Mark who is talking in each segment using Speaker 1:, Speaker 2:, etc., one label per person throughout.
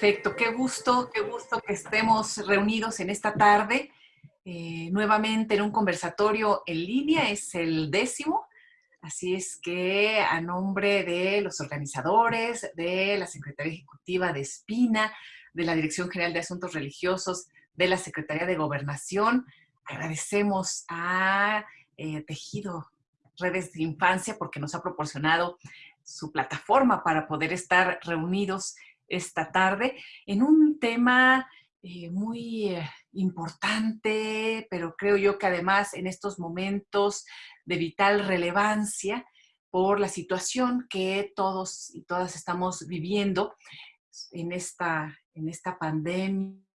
Speaker 1: Perfecto, qué gusto, qué gusto que estemos reunidos en esta tarde, eh, nuevamente en un conversatorio en línea, es el décimo, así es que a nombre de los organizadores, de la Secretaría Ejecutiva de Espina, de la Dirección General de Asuntos Religiosos, de la Secretaría de Gobernación, agradecemos a eh, Tejido Redes de Infancia porque nos ha proporcionado su plataforma para poder estar reunidos esta tarde en un tema eh, muy eh, importante, pero creo yo que además en estos momentos de vital relevancia por la situación que todos y todas estamos viviendo en esta, en esta pandemia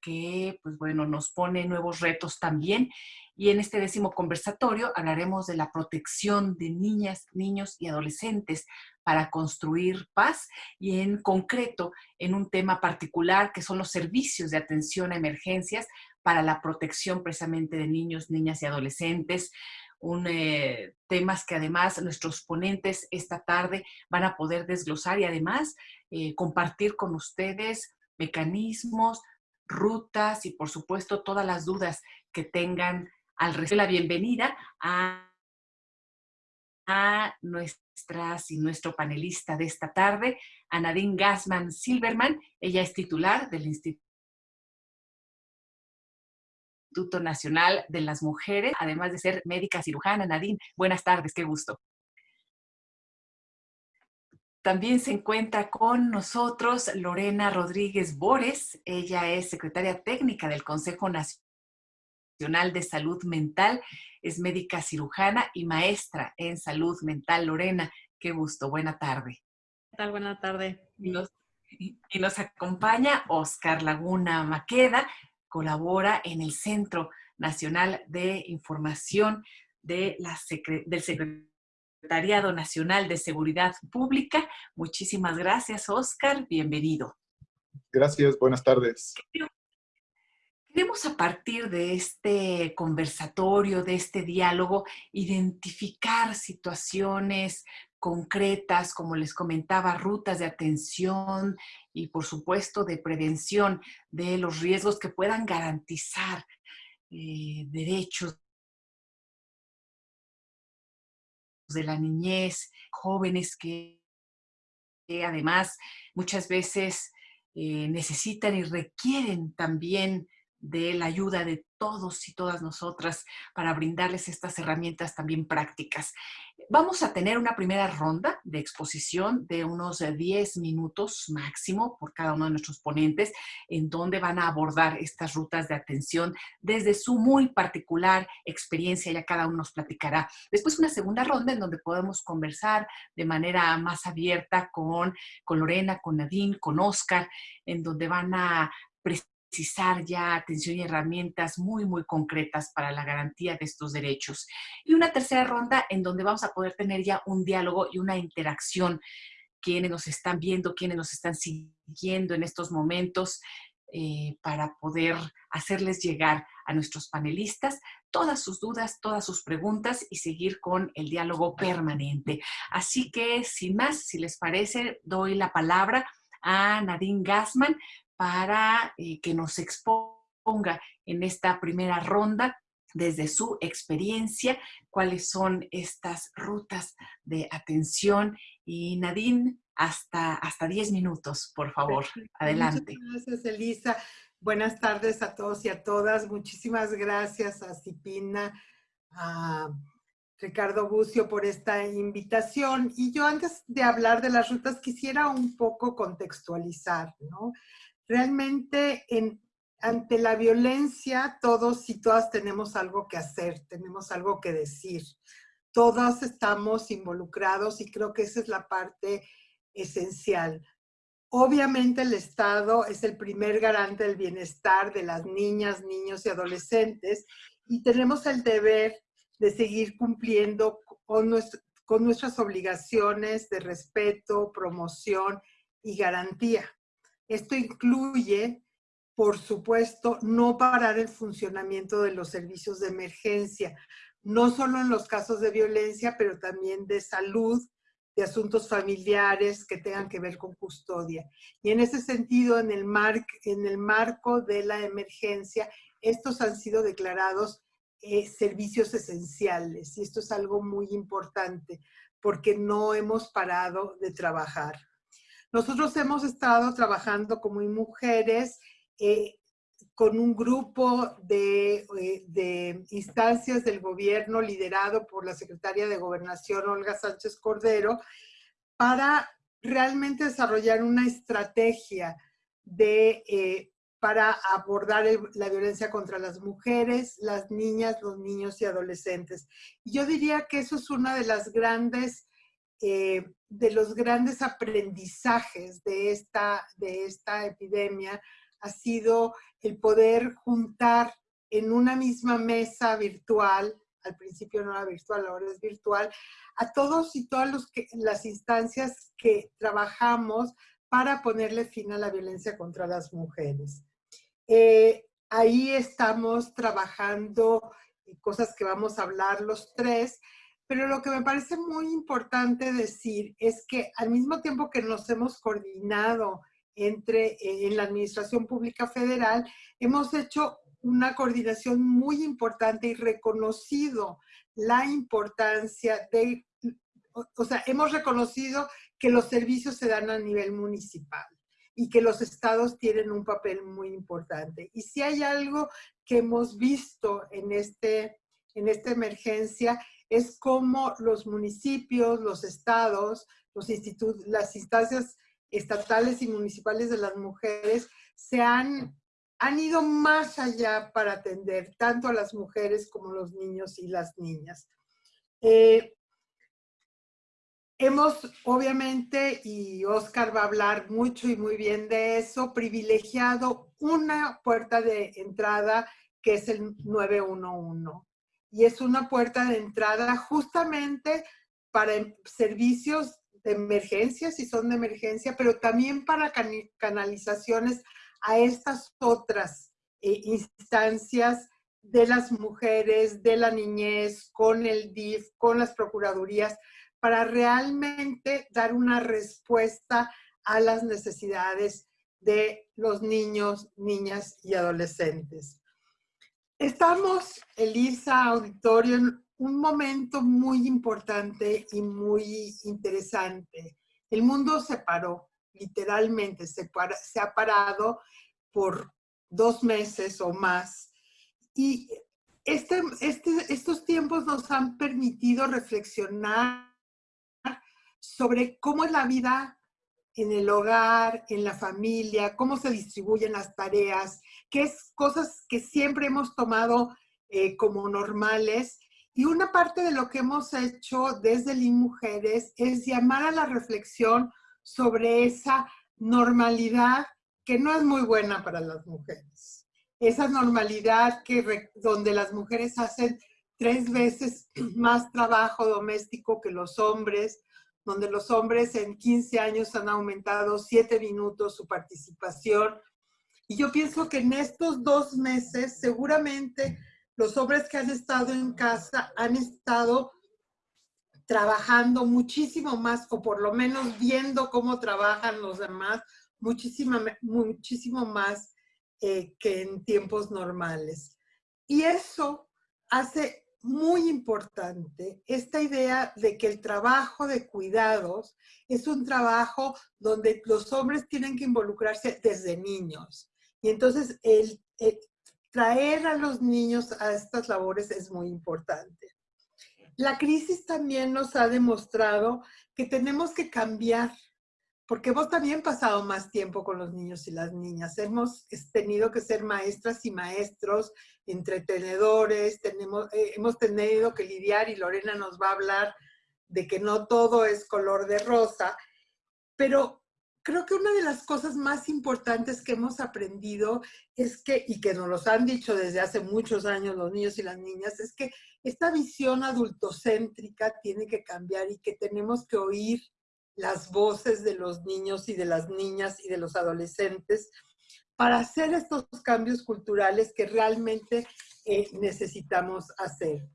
Speaker 1: que, pues bueno, nos pone nuevos retos también. Y en este décimo conversatorio hablaremos de la protección de niñas, niños y adolescentes para construir paz y en concreto en un tema particular que son los servicios de atención a emergencias para la protección precisamente de niños, niñas y adolescentes. Un, eh, temas que además nuestros ponentes esta tarde van a poder desglosar y además eh, compartir con ustedes mecanismos, rutas y por supuesto todas las dudas que tengan al respecto. La bienvenida a a nuestras y nuestro panelista de esta tarde, a Nadine Gassman Silverman. Ella es titular del Instituto Nacional de las Mujeres, además de ser médica cirujana. Nadine, buenas tardes, qué gusto. También se encuentra con nosotros Lorena Rodríguez Bores. Ella es secretaria técnica del Consejo Nacional de Salud Mental es médica cirujana y maestra en salud mental. Lorena, qué gusto, buena tarde.
Speaker 2: ¿Qué tal? Buena tarde.
Speaker 1: Y nos, y nos acompaña Oscar Laguna Maqueda, colabora en el Centro Nacional de Información de la del Secretariado Nacional de Seguridad Pública. Muchísimas gracias, Oscar. Bienvenido.
Speaker 3: Gracias, buenas tardes.
Speaker 1: Queremos a partir de este conversatorio, de este diálogo, identificar situaciones concretas, como les comentaba, rutas de atención y por supuesto de prevención de los riesgos que puedan garantizar eh, derechos de la niñez, jóvenes que, además muchas veces eh, necesitan y requieren también de la ayuda de todos y todas nosotras para brindarles estas herramientas también prácticas. Vamos a tener una primera ronda de exposición de unos 10 minutos máximo por cada uno de nuestros ponentes, en donde van a abordar estas rutas de atención desde su muy particular experiencia, ya cada uno nos platicará. Después una segunda ronda en donde podemos conversar de manera más abierta con, con Lorena, con Nadine, con Oscar, en donde van a precisar ya atención y herramientas muy, muy concretas para la garantía de estos derechos. Y una tercera ronda en donde vamos a poder tener ya un diálogo y una interacción quienes nos están viendo, quienes nos están siguiendo en estos momentos, eh, para poder hacerles llegar a nuestros panelistas todas sus dudas, todas sus preguntas y seguir con el diálogo permanente. Así que, sin más, si les parece, doy la palabra a Nadine Gassman para eh, que nos exponga en esta primera ronda desde su experiencia, cuáles son estas rutas de atención. Y Nadine, hasta, hasta 10 minutos, por favor. Adelante.
Speaker 4: Muchas gracias, Elisa. Buenas tardes a todos y a todas. Muchísimas gracias a Cipina, a Ricardo Bucio por esta invitación. Y yo antes de hablar de las rutas quisiera un poco contextualizar, ¿no? Realmente ante la violencia todos y todas tenemos algo que hacer, tenemos algo que decir. Todos estamos involucrados y creo que esa es la parte esencial. Obviamente el Estado es el primer garante del bienestar de las niñas, niños y adolescentes y tenemos el deber de seguir cumpliendo con, con nuestras obligaciones de respeto, promoción y garantía. Esto incluye, por supuesto, no parar el funcionamiento de los servicios de emergencia, no solo en los casos de violencia, pero también de salud, de asuntos familiares que tengan que ver con custodia. Y en ese sentido, en el, marco de la emergencia, estos han sido declarados eh, servicios esenciales. Y esto es algo muy importante porque no hemos parado de trabajar. Nosotros hemos estado trabajando como mujeres eh, con un grupo de, eh, de, instancias del gobierno liderado por la secretaria de Gobernación, Olga Sánchez Cordero, para realmente desarrollar una estrategia de, eh, para abordar la violencia contra las mujeres, las niñas, los niños y adolescentes. yo diría que eso es una de las grandes, eh, de los grandes aprendizajes de esta, de esta epidemia, ha sido el poder juntar en una misma mesa virtual, al principio no era virtual, ahora es virtual, a todos y todas los las instancias que trabajamos para ponerle fin a la violencia contra las mujeres. Eh, ahí estamos trabajando cosas que vamos a hablar los tres, pero lo que me parece muy importante decir es que al mismo tiempo que nos hemos coordinado entre, eh, en la Administración Pública Federal, hemos hecho una coordinación muy importante y reconocido la importancia de, o sea, hemos reconocido que los servicios se dan a nivel municipal y que los estados tienen un papel muy importante. Y si hay algo que hemos visto en, este, en esta emergencia es cómo los municipios, los estados, los las instancias estatales y municipales de las mujeres se han, han ido más allá para atender tanto a las mujeres como los niños y las niñas. Eh, hemos, obviamente, y Oscar va a hablar mucho y muy bien de eso, privilegiado una puerta de entrada que es el 911. Y es una puerta de entrada justamente para servicios de emergencia, si son de emergencia, pero también para canalizaciones a estas otras eh, instancias de las mujeres, de la niñez, con el DIF, con las procuradurías, para realmente dar una respuesta a las necesidades de los niños, niñas y adolescentes. Estamos, Elisa Auditorio, un momento muy importante y muy interesante. El mundo se paró, literalmente se, se ha parado por dos meses o más. Y este, este, estos tiempos nos han permitido reflexionar sobre cómo es la vida en el hogar, en la familia, cómo se distribuyen las tareas, qué es cosas que siempre hemos tomado eh, como normales y una parte de lo que hemos hecho desde LIN Mujeres es llamar a la reflexión sobre esa normalidad que no es muy buena para las mujeres. Esa normalidad que, donde las mujeres hacen tres veces más trabajo doméstico que los hombres, donde los hombres en 15 años han aumentado 7 minutos su participación. Y yo pienso que en estos dos meses seguramente los hombres que han estado en casa han estado trabajando muchísimo más, o por lo menos viendo cómo trabajan los demás, muchísimo, muchísimo más eh, que en tiempos normales. Y eso hace muy importante esta idea de que el trabajo de cuidados es un trabajo donde los hombres tienen que involucrarse desde niños. Y entonces el, traer a los niños a estas labores es muy importante. La crisis también nos ha demostrado que tenemos que cambiar, porque hemos también pasado más tiempo con los niños y las niñas. Hemos tenido que ser maestras y maestros, entretenedores, tenemos, eh, hemos tenido que lidiar, y Lorena nos va a hablar de que no todo es color de rosa, pero creo que una de las cosas más importantes que hemos aprendido es que, y que nos los han dicho desde hace muchos años los niños y las niñas, es que esta visión adultocéntrica tiene que cambiar y que tenemos que oír las voces de los niños y de las niñas y de los adolescentes para hacer estos cambios culturales que realmente eh, necesitamos hacer.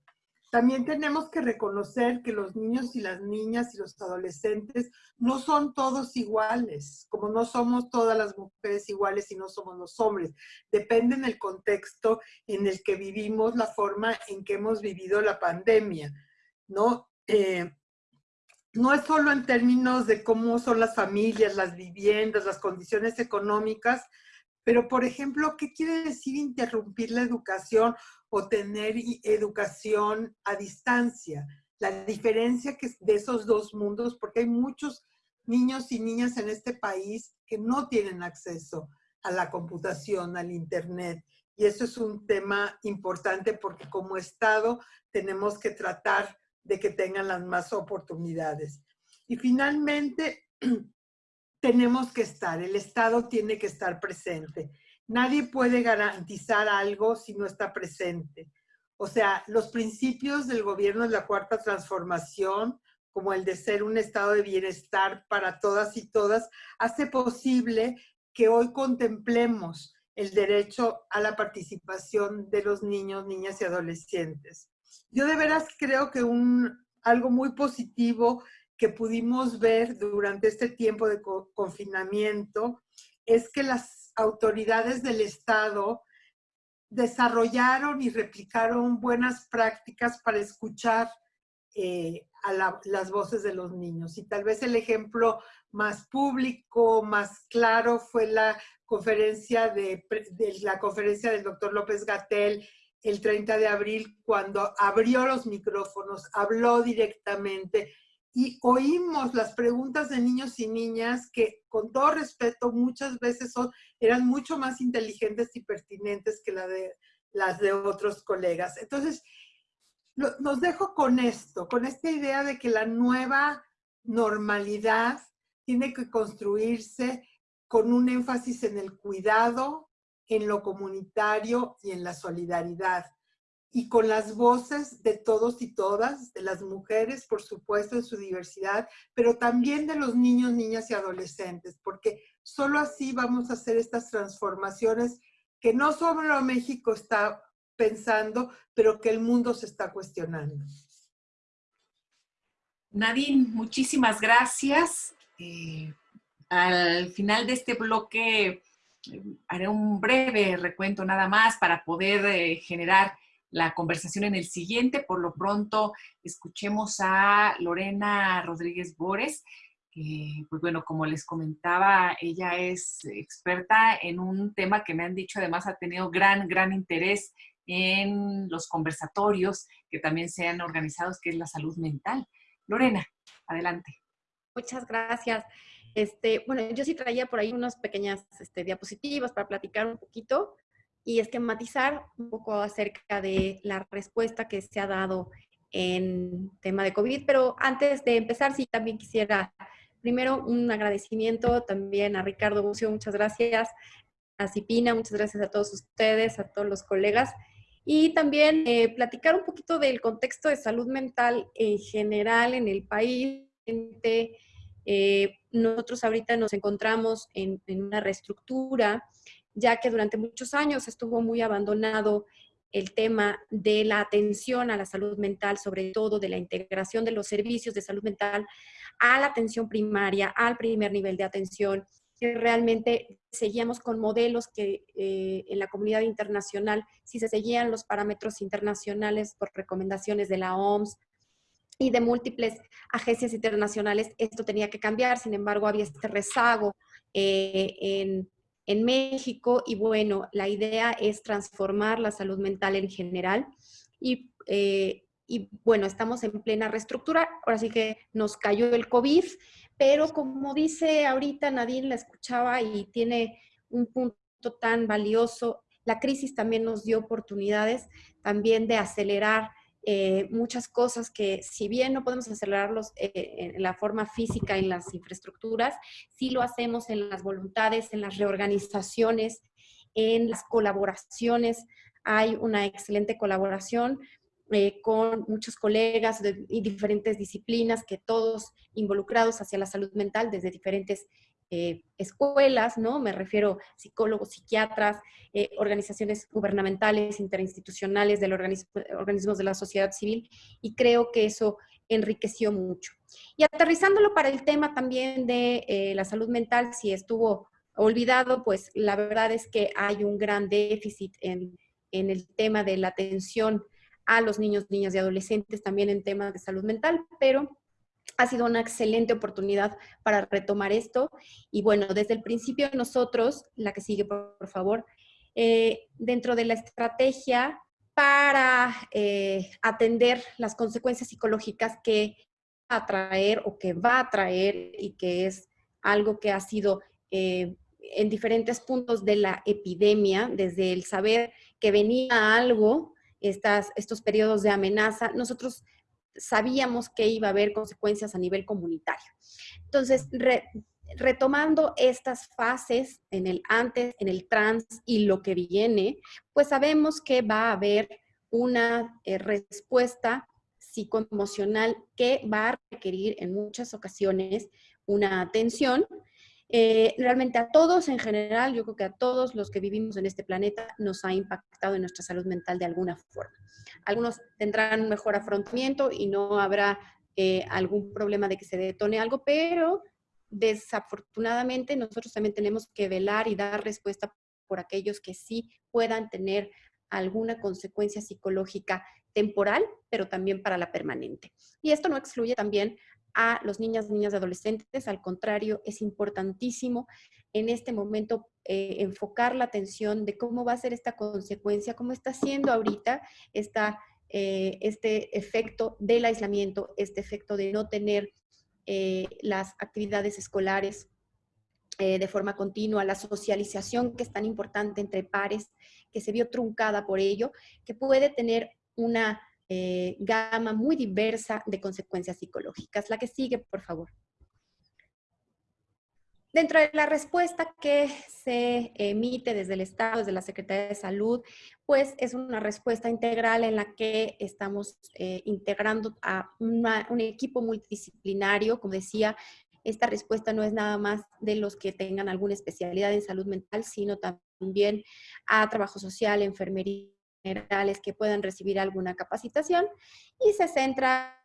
Speaker 4: También tenemos que reconocer que los niños y las niñas y los adolescentes no son todos iguales, como no somos todas las mujeres iguales y no somos los hombres. Depende en el contexto en el que vivimos, la forma en que hemos vivido la pandemia, ¿no? Eh, no es solo en términos de cómo son las familias, las viviendas, las condiciones económicas, pero por ejemplo, ¿qué quiere decir interrumpir la educación o tener educación a distancia? La diferencia que de esos dos mundos, porque hay muchos niños y niñas en este país que no tienen acceso a la computación, al internet. Y eso es un tema importante porque como Estado tenemos que tratar de que tengan las más oportunidades. Y finalmente, tenemos que estar, el Estado tiene que estar presente. Nadie puede garantizar algo si no está presente. O sea, los principios del gobierno de la Cuarta Transformación, como el de ser un estado de bienestar para todas y todas, hace posible que hoy contemplemos el derecho a la participación de los niños, niñas y adolescentes. Yo de veras creo que un, algo muy positivo que pudimos ver durante este tiempo de confinamiento es que las autoridades del Estado desarrollaron y replicaron buenas prácticas para escuchar eh, a las voces de los niños. Y tal vez el ejemplo más público, más claro, fue la conferencia, de, de la conferencia del doctor López Gatel el 30 de abril, cuando abrió los micrófonos, habló directamente y oímos las preguntas de niños y niñas que, con todo respeto, muchas veces son, eran mucho más inteligentes y pertinentes que las de otros colegas. Entonces, nos dejo con esto, con esta idea de que la nueva normalidad tiene que construirse con un énfasis en el cuidado, en lo comunitario y en la solidaridad. Y con las voces de todos y todas, de las mujeres, por supuesto, en su diversidad, pero también de los niños, niñas y adolescentes, porque solo así vamos a hacer estas transformaciones que no solo México está pensando, pero que el mundo se está cuestionando.
Speaker 1: Nadine, muchísimas gracias. Eh, al final de este bloque haré un breve recuento nada más para poder eh, generar la conversación en el siguiente. Por lo pronto, escuchemos a Lorena Rodríguez Bores, pues bueno, como les comentaba, ella es experta en un tema que me han dicho, además ha tenido gran, gran interés en los conversatorios que también se han organizado, que es la salud mental. Lorena, adelante.
Speaker 2: Muchas gracias. Este, bueno, yo sí traía por ahí unas pequeñas este, diapositivas para platicar un poquito y esquematizar un poco acerca de la respuesta que se ha dado en tema de COVID. Pero antes de empezar, sí también quisiera primero un agradecimiento también a Ricardo Bucio, muchas gracias, a Cipina, muchas gracias a todos ustedes, a todos los colegas. Y también eh, platicar un poquito del contexto de salud mental en general en el país, eh, nosotros ahorita nos encontramos en, una reestructura, ya que durante muchos años estuvo muy abandonado el tema de la atención a la salud mental, sobre todo de la integración de los servicios de salud mental a la atención primaria, al primer nivel de atención, que realmente seguíamos con modelos que eh, en la comunidad internacional, si se seguían los parámetros internacionales por recomendaciones de la OMS, y de múltiples agencias internacionales, esto tenía que cambiar, sin embargo había este rezago eh, en, en, México y bueno, la idea es transformar la salud mental en general y, eh, y bueno, estamos en plena reestructura, ahora sí que nos cayó el COVID, pero como dice ahorita Nadine, la escuchaba y tiene un punto tan valioso, la crisis también nos dio oportunidades también de acelerar eh, muchas cosas que si bien no podemos acelerarlos eh, en la forma física en las infraestructuras, sí lo hacemos en las voluntades, en las reorganizaciones, en las colaboraciones. Hay una excelente colaboración eh, con muchos colegas de diferentes disciplinas que todos involucrados hacia la salud mental desde diferentes eh, escuelas, ¿no? Me refiero psicólogos, psiquiatras, eh, organizaciones gubernamentales, interinstitucionales, de los organismos de la sociedad civil, y creo que eso enriqueció mucho. Y aterrizándolo para el tema también de eh, la salud mental, si estuvo olvidado, pues la verdad es que hay un gran déficit en, en el tema de la atención a los niños, niñas y adolescentes, también en temas de salud mental, pero ha sido una excelente oportunidad para retomar esto. Y bueno, desde el principio nosotros, la que sigue por, favor, eh, dentro de la estrategia para eh, atender las consecuencias psicológicas que va a traer o que va a traer y que es algo que ha sido eh, en diferentes puntos de la epidemia, desde el saber que venía algo, estas, estos periodos de amenaza, nosotros sabíamos que iba a haber consecuencias a nivel comunitario. Entonces, retomando estas fases en el antes, en el trans y lo que viene, pues sabemos que va a haber una eh, respuesta psicoemocional que va a requerir en muchas ocasiones una atención eh, realmente a todos en general, yo creo que a todos los que vivimos en este planeta nos ha impactado en nuestra salud mental de alguna forma. Algunos tendrán un mejor afrontamiento y no habrá eh, algún problema de que se detone algo, pero desafortunadamente nosotros también tenemos que velar y dar respuesta por aquellos que sí puedan tener alguna consecuencia psicológica temporal, pero también para la permanente. Y esto no excluye también a los niñas, niñas y adolescentes. Al contrario, es importantísimo en este momento eh, enfocar la atención de cómo va a ser esta consecuencia, cómo está siendo ahorita esta, eh, este efecto del aislamiento, este efecto de no tener eh, las actividades escolares de forma continua, la socialización que es tan importante entre pares, que se vio truncada por ello, que puede tener una eh, gama muy diversa de consecuencias psicológicas. La que sigue, por favor. Dentro de la respuesta que se emite desde el Estado, desde la Secretaría de Salud, pues es una respuesta integral en la que estamos eh, integrando a un equipo multidisciplinario. Como decía, esta respuesta no es nada más de los que tengan alguna especialidad en salud mental, sino también a trabajo social, enfermería, generales que puedan recibir alguna capacitación y se centra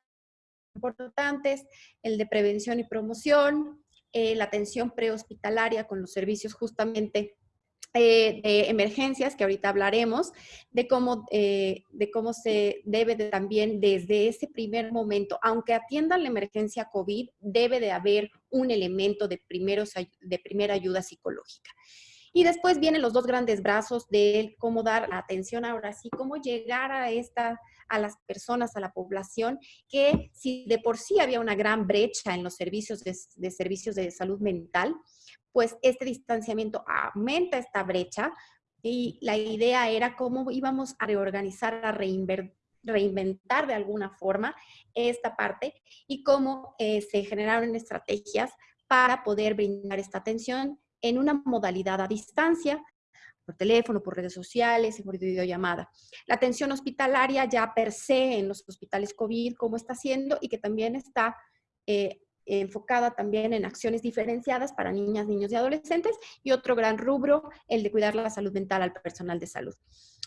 Speaker 2: en importantes, el de prevención y promoción, eh, la atención prehospitalaria con los servicios justamente eh, de emergencias, que ahorita hablaremos, de cómo, eh, de cómo se debe de también desde ese primer momento, aunque atiendan la emergencia COVID, debe de haber un elemento de, primeros, de primera ayuda psicológica. Y después vienen los dos grandes brazos de cómo dar atención ahora sí, cómo llegar a esta a las personas, a la población, que si de por sí había una gran brecha en los servicios de, servicios de salud mental, pues este distanciamiento aumenta esta brecha y la idea era cómo íbamos a reorganizar, a reinventar de alguna forma esta parte y cómo eh, se generaron estrategias para poder brindar esta atención en una modalidad a distancia, por teléfono, por redes sociales por videollamada. La atención hospitalaria ya per se en los hospitales COVID, cómo está haciendo y que también está eh, enfocada también en acciones diferenciadas para niñas, niños y adolescentes. Y otro gran rubro, el de cuidar la salud mental al personal de salud.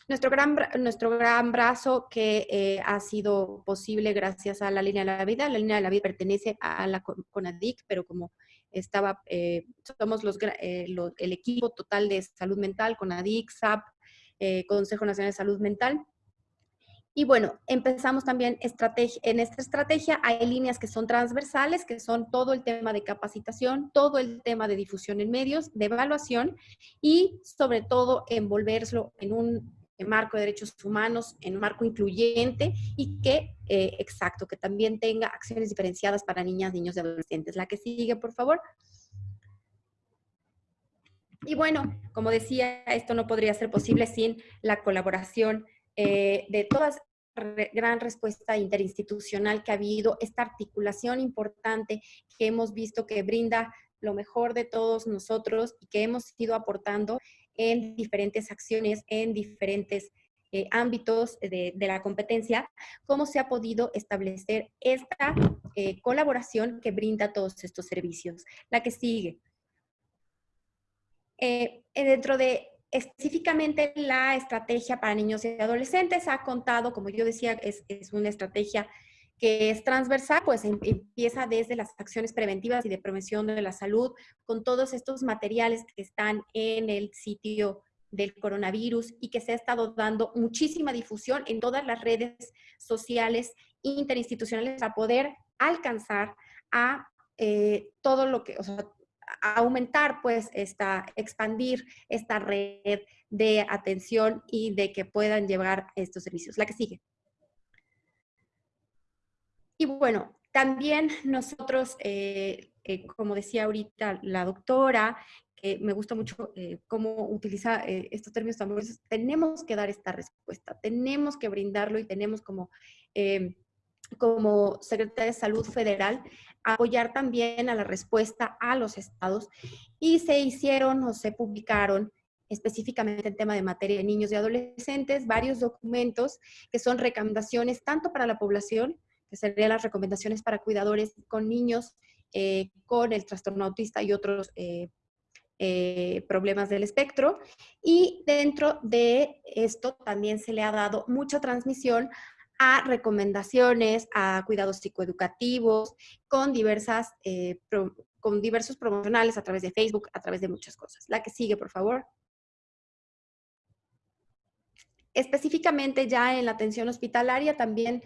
Speaker 2: Nuestro gran, nuestro gran brazo que eh, ha sido posible gracias a la línea de la vida. La línea de la vida pertenece a la CONADIC, pero como estaba, eh, somos los, eh, el equipo total de salud mental con ADIC, SAP, eh, Consejo Nacional de Salud Mental. Y bueno, empezamos también en esta estrategia hay líneas que son transversales, que son todo el tema de capacitación, todo el tema de difusión en medios, de evaluación y sobre todo envolverlo en un marco de derechos humanos, en un marco incluyente y que, eh, exacto, que también tenga acciones diferenciadas para niñas, niños y adolescentes. La que sigue, por favor. Y bueno, como decía, esto no podría ser posible sin la colaboración eh, de todas gran respuesta interinstitucional que ha habido, esta articulación importante que hemos visto que brinda lo mejor de todos nosotros y que hemos ido aportando en diferentes acciones, en diferentes eh, ámbitos de, la competencia, cómo se ha podido establecer esta eh, colaboración que brinda todos estos servicios. La que sigue. eh, dentro de específicamente la estrategia para niños y adolescentes ha contado, como yo decía, es, es una estrategia que es transversal, pues em, empieza desde las acciones preventivas y de prevención de la salud, con todos estos materiales que están en el sitio del coronavirus y que se ha estado dando muchísima difusión en todas las redes sociales interinstitucionales para poder alcanzar a eh, todo lo que, o sea, aumentar, pues, esta, expandir esta red de atención y de que puedan llevar estos servicios. La que sigue. Y bueno, también nosotros, eh, eh, como decía ahorita la doctora, que me gusta mucho eh, cómo utiliza estos términos tenemos que dar esta respuesta, tenemos que brindarlo y tenemos como, como Secretaría de Salud Federal apoyar también a la respuesta a los estados. Y se hicieron o se publicaron específicamente en tema de materia de niños y adolescentes, varios documentos que son recomendaciones tanto para la población, que serían las recomendaciones para cuidadores con niños eh, con el trastorno autista y otros eh, eh, problemas del espectro. Y dentro de esto también se le ha dado mucha transmisión a recomendaciones, a cuidados psicoeducativos, con, diversas, con diversos promocionales a través de Facebook, a través de muchas cosas. La que sigue, por favor. Específicamente ya en la atención hospitalaria también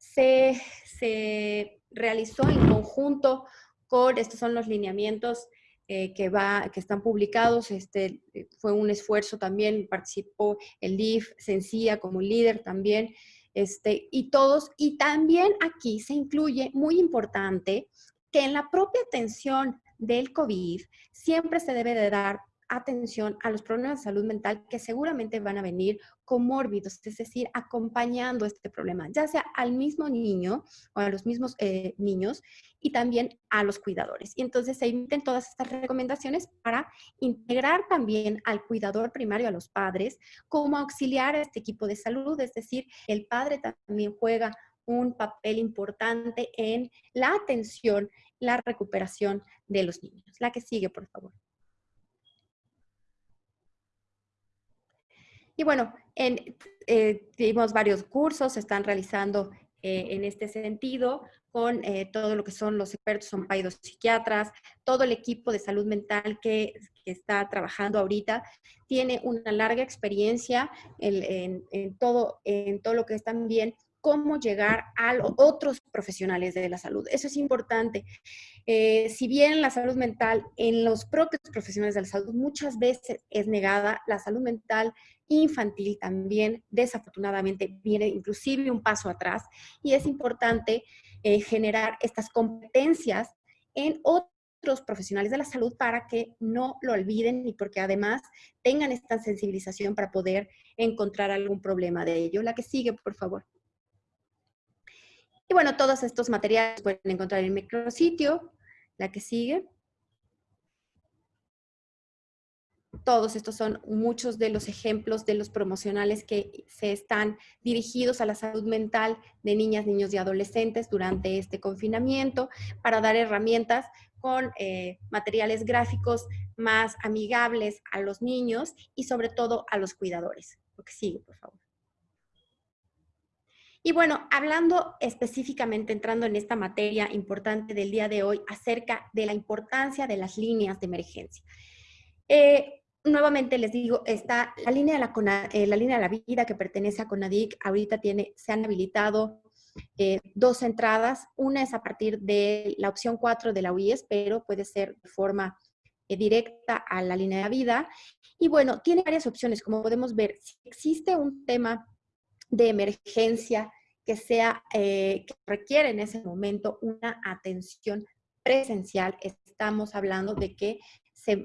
Speaker 2: se, realizó en conjunto con, estos son los lineamientos eh, que, va, que están publicados. Este, fue un esfuerzo también, participó el DIF, Sencilla como líder también, este, y todos, y también aquí se incluye, muy importante, que en la propia atención del COVID siempre se debe de dar atención a los problemas de salud mental que seguramente van a venir comórbidos, es decir, acompañando este problema, ya sea al mismo niño o a los mismos eh, niños y también a los cuidadores. Y entonces se emiten todas estas recomendaciones para integrar también al cuidador primario, a los padres, como auxiliar a este equipo de salud, es decir, el padre también juega un papel importante en la atención, la recuperación de los niños. La que sigue, por favor. Y bueno, en, eh, varios cursos, se están realizando eh, en este sentido con eh, todo lo que son los expertos, son psiquiatras, todo el equipo de salud mental que, está trabajando ahorita tiene una larga experiencia en, todo, en todo lo que es también cómo llegar a otros profesionales de la salud. Eso es importante. si bien la salud mental en los propios profesionales de la salud muchas veces es negada, la salud mental infantil también desafortunadamente viene inclusive un paso atrás y es importante eh, generar estas competencias en otros profesionales de la salud para que no lo olviden y porque además tengan esta sensibilización para poder encontrar algún problema de ello. La que sigue, por favor. Y bueno, todos estos materiales pueden encontrar en el micrositio. La que sigue. todos estos son muchos de los ejemplos de los promocionales que se están dirigidos a la salud mental de niñas, niños y adolescentes durante este confinamiento para dar herramientas con eh, materiales gráficos más amigables a los niños y sobre todo a los cuidadores. Lo que sigue, por favor. Y bueno, hablando específicamente, entrando en esta materia importante del día de hoy acerca de la importancia de las líneas de emergencia. Eh, nuevamente les digo, está la línea de la, eh, la línea de la vida que pertenece a CONADIC, ahorita tiene, se han habilitado eh, dos entradas, una es a partir de la opción 4 de la UIS, pero puede ser de forma directa a la línea de vida. Y bueno, tiene varias opciones, como podemos ver, si existe un tema de emergencia que sea, que requiere en ese momento una atención presencial, estamos hablando de que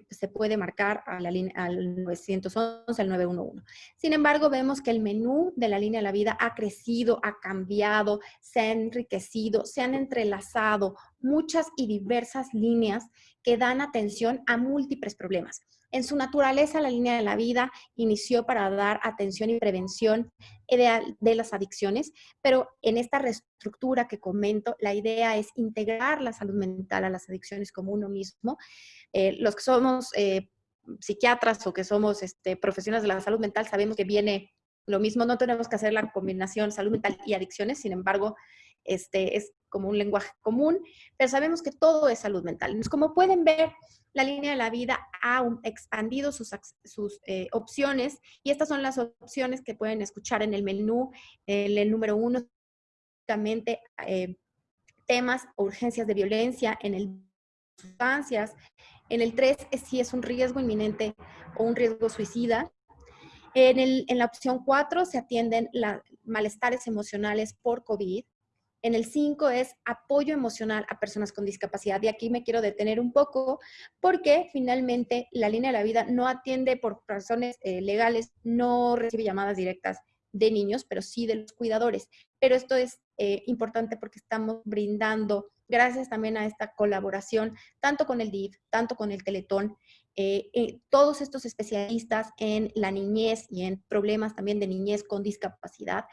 Speaker 2: se, puede marcar a la al 911, al 911. Sin embargo, vemos que el menú de la línea de la vida ha crecido, ha cambiado, se ha enriquecido, se han entrelazado muchas y diversas líneas que dan atención a múltiples problemas. En su naturaleza, la línea de la vida inició para dar atención y prevención de, las adicciones, pero en esta reestructura que comento, la idea es integrar la salud mental a las adicciones como uno mismo. Eh, los que somos eh, psiquiatras o que somos este, profesionales de la salud mental sabemos que viene lo mismo, no tenemos que hacer la combinación salud mental y adicciones, sin embargo, este, es como un lenguaje común, pero sabemos que todo es salud mental. Como pueden ver, la línea de la vida ha expandido sus, sus eh, opciones y estas son las opciones que pueden escuchar en el menú. En el número uno, eh, temas o urgencias de violencia, en el sustancias, en el 3 es si es un riesgo inminente o un riesgo suicida. En, el, en la opción 4 se atienden los malestares emocionales por COVID. En el 5 es apoyo emocional a personas con discapacidad. Y aquí me quiero detener un poco porque finalmente la línea de la vida no atiende por razones eh, legales, no recibe llamadas directas de niños, pero sí de los cuidadores. Pero esto es eh, importante porque estamos brindando, gracias también a esta colaboración, tanto con el DIF, tanto con el Teletón, eh, todos estos especialistas en la niñez y en problemas también de niñez con discapacidad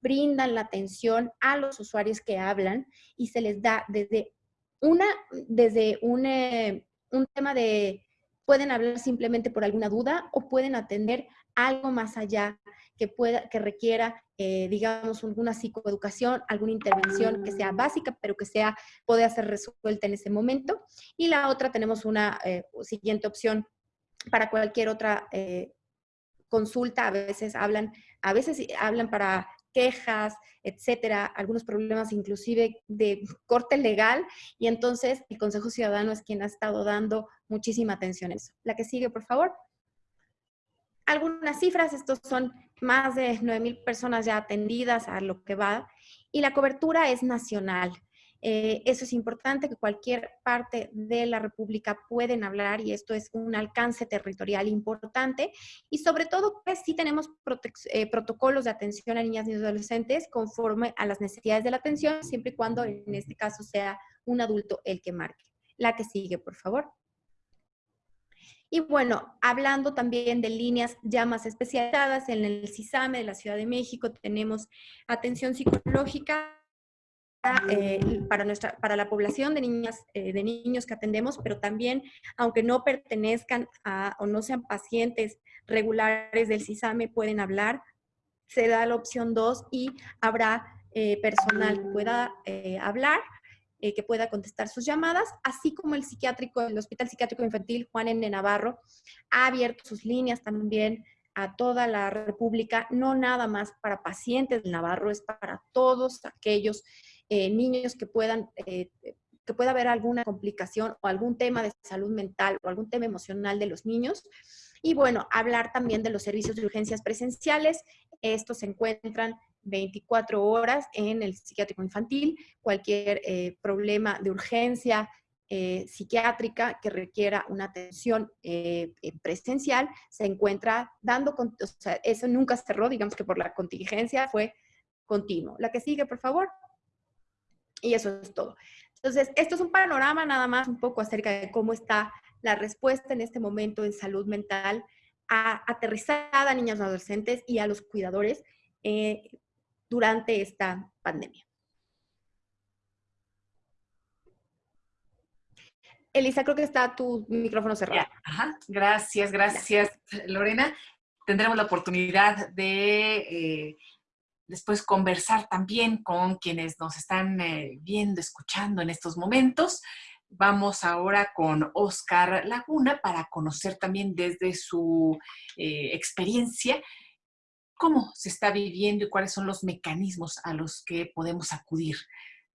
Speaker 2: brindan la atención a los usuarios que hablan y se les da desde una, desde un, eh, un tema de, pueden hablar simplemente por alguna duda o pueden atender algo más allá que, pueda, que requiera, eh, digamos, alguna psicoeducación, alguna intervención que sea básica, pero que sea, puede ser resuelta en ese momento. Y la otra, tenemos una eh, siguiente opción para cualquier otra consulta. A veces hablan, a veces hablan para quejas, etcétera, algunos problemas inclusive de corte legal, y entonces el Consejo Ciudadano es quien ha estado dando muchísima atención a eso. La que sigue, por favor. Algunas cifras, estos son más de 9.000 personas ya atendidas a lo que va, y la cobertura es nacional. Eh, eso es importante, que cualquier parte de la República pueden hablar y esto es un alcance territorial importante. Y sobre todo, pues sí tenemos eh, protocolos de atención a niñas y adolescentes conforme a las necesidades de la atención, siempre y cuando en este caso sea un adulto el que marque. La que sigue, por favor. Y bueno, hablando también de líneas ya más especializadas, en el CISAME de la Ciudad de México tenemos atención psicológica eh, para, nuestra, para la población de, niñas, eh, de niños que atendemos, pero también, aunque no pertenezcan a, o no sean pacientes regulares del CISAME, pueden hablar. Se da la opción 2 y habrá eh, personal que pueda hablar, que pueda contestar sus llamadas, así como el psiquiátrico, el Hospital Psiquiátrico Infantil Juan N. Navarro ha abierto sus líneas también a toda la República, no nada más para pacientes de Navarro, es para todos aquellos eh, niños que puedan, eh, que pueda haber alguna complicación o algún tema de salud mental o algún tema emocional de los niños. Y bueno, hablar también de los servicios de urgencias presenciales. Estos se encuentran 24 horas en el psiquiátrico infantil. Cualquier eh, problema de urgencia psiquiátrica que requiera una atención presencial se encuentra dando, o sea, eso nunca cerró, digamos que por la contingencia fue continuo. La que sigue, por favor. Y eso es todo. Entonces, esto es un panorama nada más un poco acerca de cómo está la respuesta en este momento en salud mental a, aterrizada a niños y adolescentes y a los cuidadores eh, durante esta pandemia. Elisa, creo que está tu micrófono cerrado.
Speaker 1: Ajá. Gracias, gracias, Lorena. Tendremos la oportunidad de eh, después conversar también con quienes nos están eh, viendo, escuchando en estos momentos. Vamos ahora con Oscar Laguna para conocer también desde su eh, experiencia cómo se está viviendo y cuáles son los mecanismos a los que podemos acudir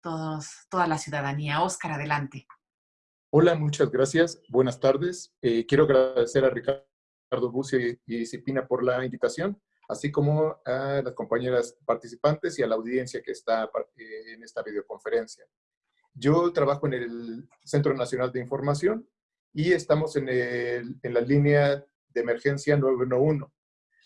Speaker 1: todos, toda la ciudadanía. Oscar, adelante.
Speaker 3: Hola, muchas gracias. Buenas tardes. Eh, quiero agradecer a Ricardo Bucio y, y Cipina por la invitación así como a las compañeras participantes y a la audiencia que está eh, en esta videoconferencia. Yo trabajo en el Centro Nacional de Información y estamos en, en la línea de emergencia 911.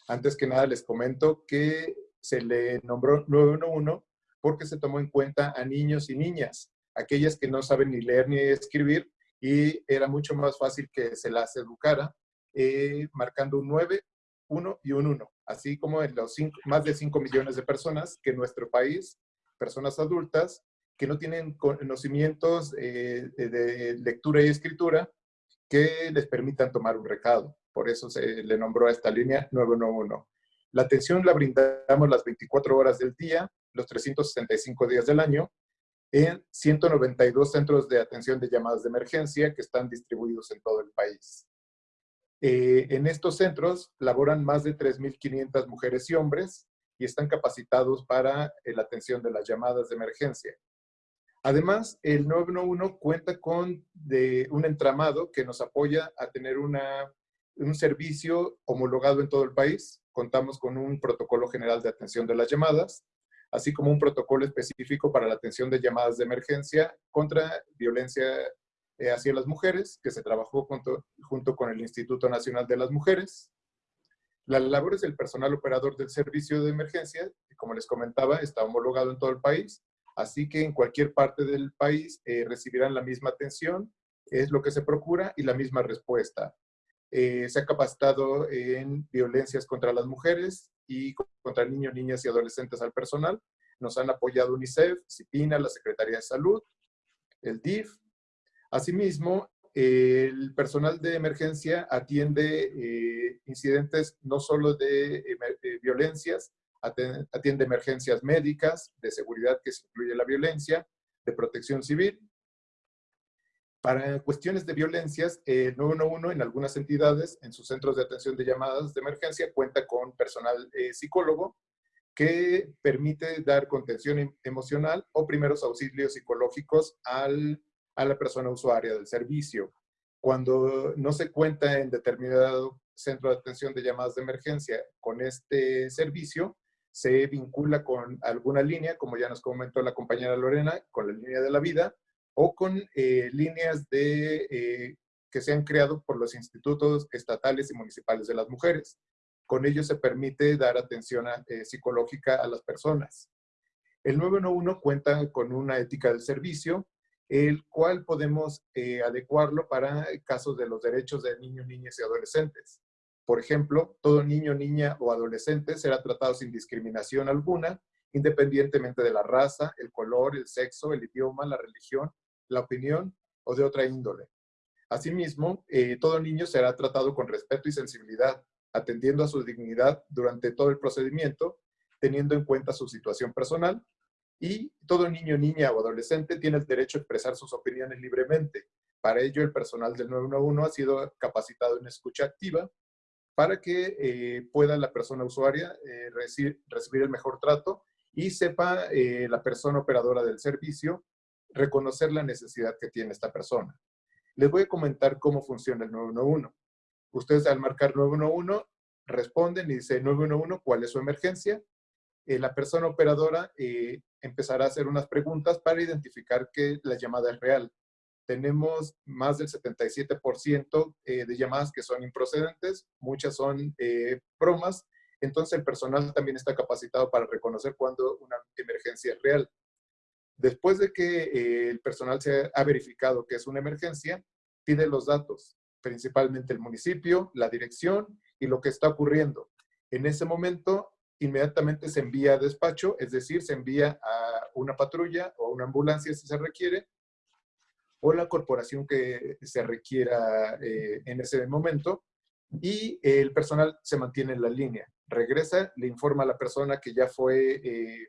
Speaker 3: Antes que nada les comento que se le nombró 911 porque se tomó en cuenta a niños y niñas, aquellas que no saben ni leer ni escribir, y era mucho más fácil que se las educara eh, marcando un 9 uno y un uno, así como en los más de 5 millones de personas que en nuestro país, personas adultas, que no tienen conocimientos eh, de lectura y escritura, que les permitan tomar un recado. Por eso se le nombró a esta línea 911. La atención la brindamos las 24 horas del día, los 365 días del año, en 192 centros de atención de llamadas de emergencia que están distribuidos en todo el país. Eh, en estos centros laboran más de 3.500 mujeres y hombres y están capacitados para eh, la atención de las llamadas de emergencia. Además, el 911 cuenta con un entramado que nos apoya a tener un servicio homologado en todo el país. Contamos con un protocolo general de atención de las llamadas, así como un protocolo específico para la atención de llamadas de emergencia contra violencia eh, hacia las mujeres, que se trabajó junto, junto con el Instituto Nacional de las Mujeres. Las labores del personal operador del servicio de emergencia, como les comentaba, está homologado en todo el país, así que en cualquier parte del país eh, recibirán la misma atención, es lo que se procura, y la misma respuesta. Eh, se ha capacitado en violencias contra las mujeres y contra niños, niñas y adolescentes al personal. Nos han apoyado UNICEF, CIPINA, la Secretaría de Salud, el DIF, Asimismo, el personal de emergencia atiende eh, incidentes no solo de, violencias, atiende emergencias médicas, de seguridad que se incluye la violencia, de protección civil. Para cuestiones de violencias, el 911 en algunas entidades, en sus centros de atención de llamadas de emergencia, cuenta con personal eh, psicólogo que permite dar contención em, emocional o primeros auxilios psicológicos al a la persona usuaria del servicio. Cuando no se cuenta en determinado centro de atención de llamadas de emergencia con este servicio, se vincula con alguna línea, como ya nos comentó la compañera Lorena, con la línea de la vida, o con eh, líneas de, eh, que se han creado por los institutos estatales y municipales de las mujeres. Con ello se permite dar atención eh, psicológica a las personas. El 911 cuenta con una ética del servicio, el cual podemos eh, adecuarlo para casos de los derechos de niños, niñas y adolescentes. Por ejemplo, todo niño, niña o adolescente será tratado sin discriminación alguna, independientemente de la raza, el color, el sexo, el idioma, la religión, la opinión o de otra índole. Asimismo, eh, todo niño será tratado con respeto y sensibilidad, atendiendo a su dignidad durante todo el procedimiento, teniendo en cuenta su situación personal y todo niño, niña o adolescente tiene el derecho a expresar sus opiniones libremente. Para ello, el personal del 911 ha sido capacitado en escucha activa para que eh, pueda la persona usuaria eh, recibir, el mejor trato y sepa eh, la persona operadora del servicio reconocer la necesidad que tiene esta persona. Les voy a comentar cómo funciona el 911. Ustedes al marcar 911 responden y dice 911 cuál es su emergencia. La persona operadora empezará a hacer unas preguntas para identificar que la llamada es real. Tenemos más del 77% eh, de llamadas que son improcedentes, muchas son eh, bromas, entonces el personal también está capacitado para reconocer cuando una emergencia es real. Después de que eh, el personal se ha verificado que es una emergencia, pide los datos, principalmente el municipio, la dirección y lo que está ocurriendo. En ese momento inmediatamente se envía a despacho, es decir, se envía a una patrulla o una ambulancia si se requiere, o la corporación que se requiera eh, en ese momento, y el personal se mantiene en la línea. Regresa, le informa a la persona que ya fue, eh,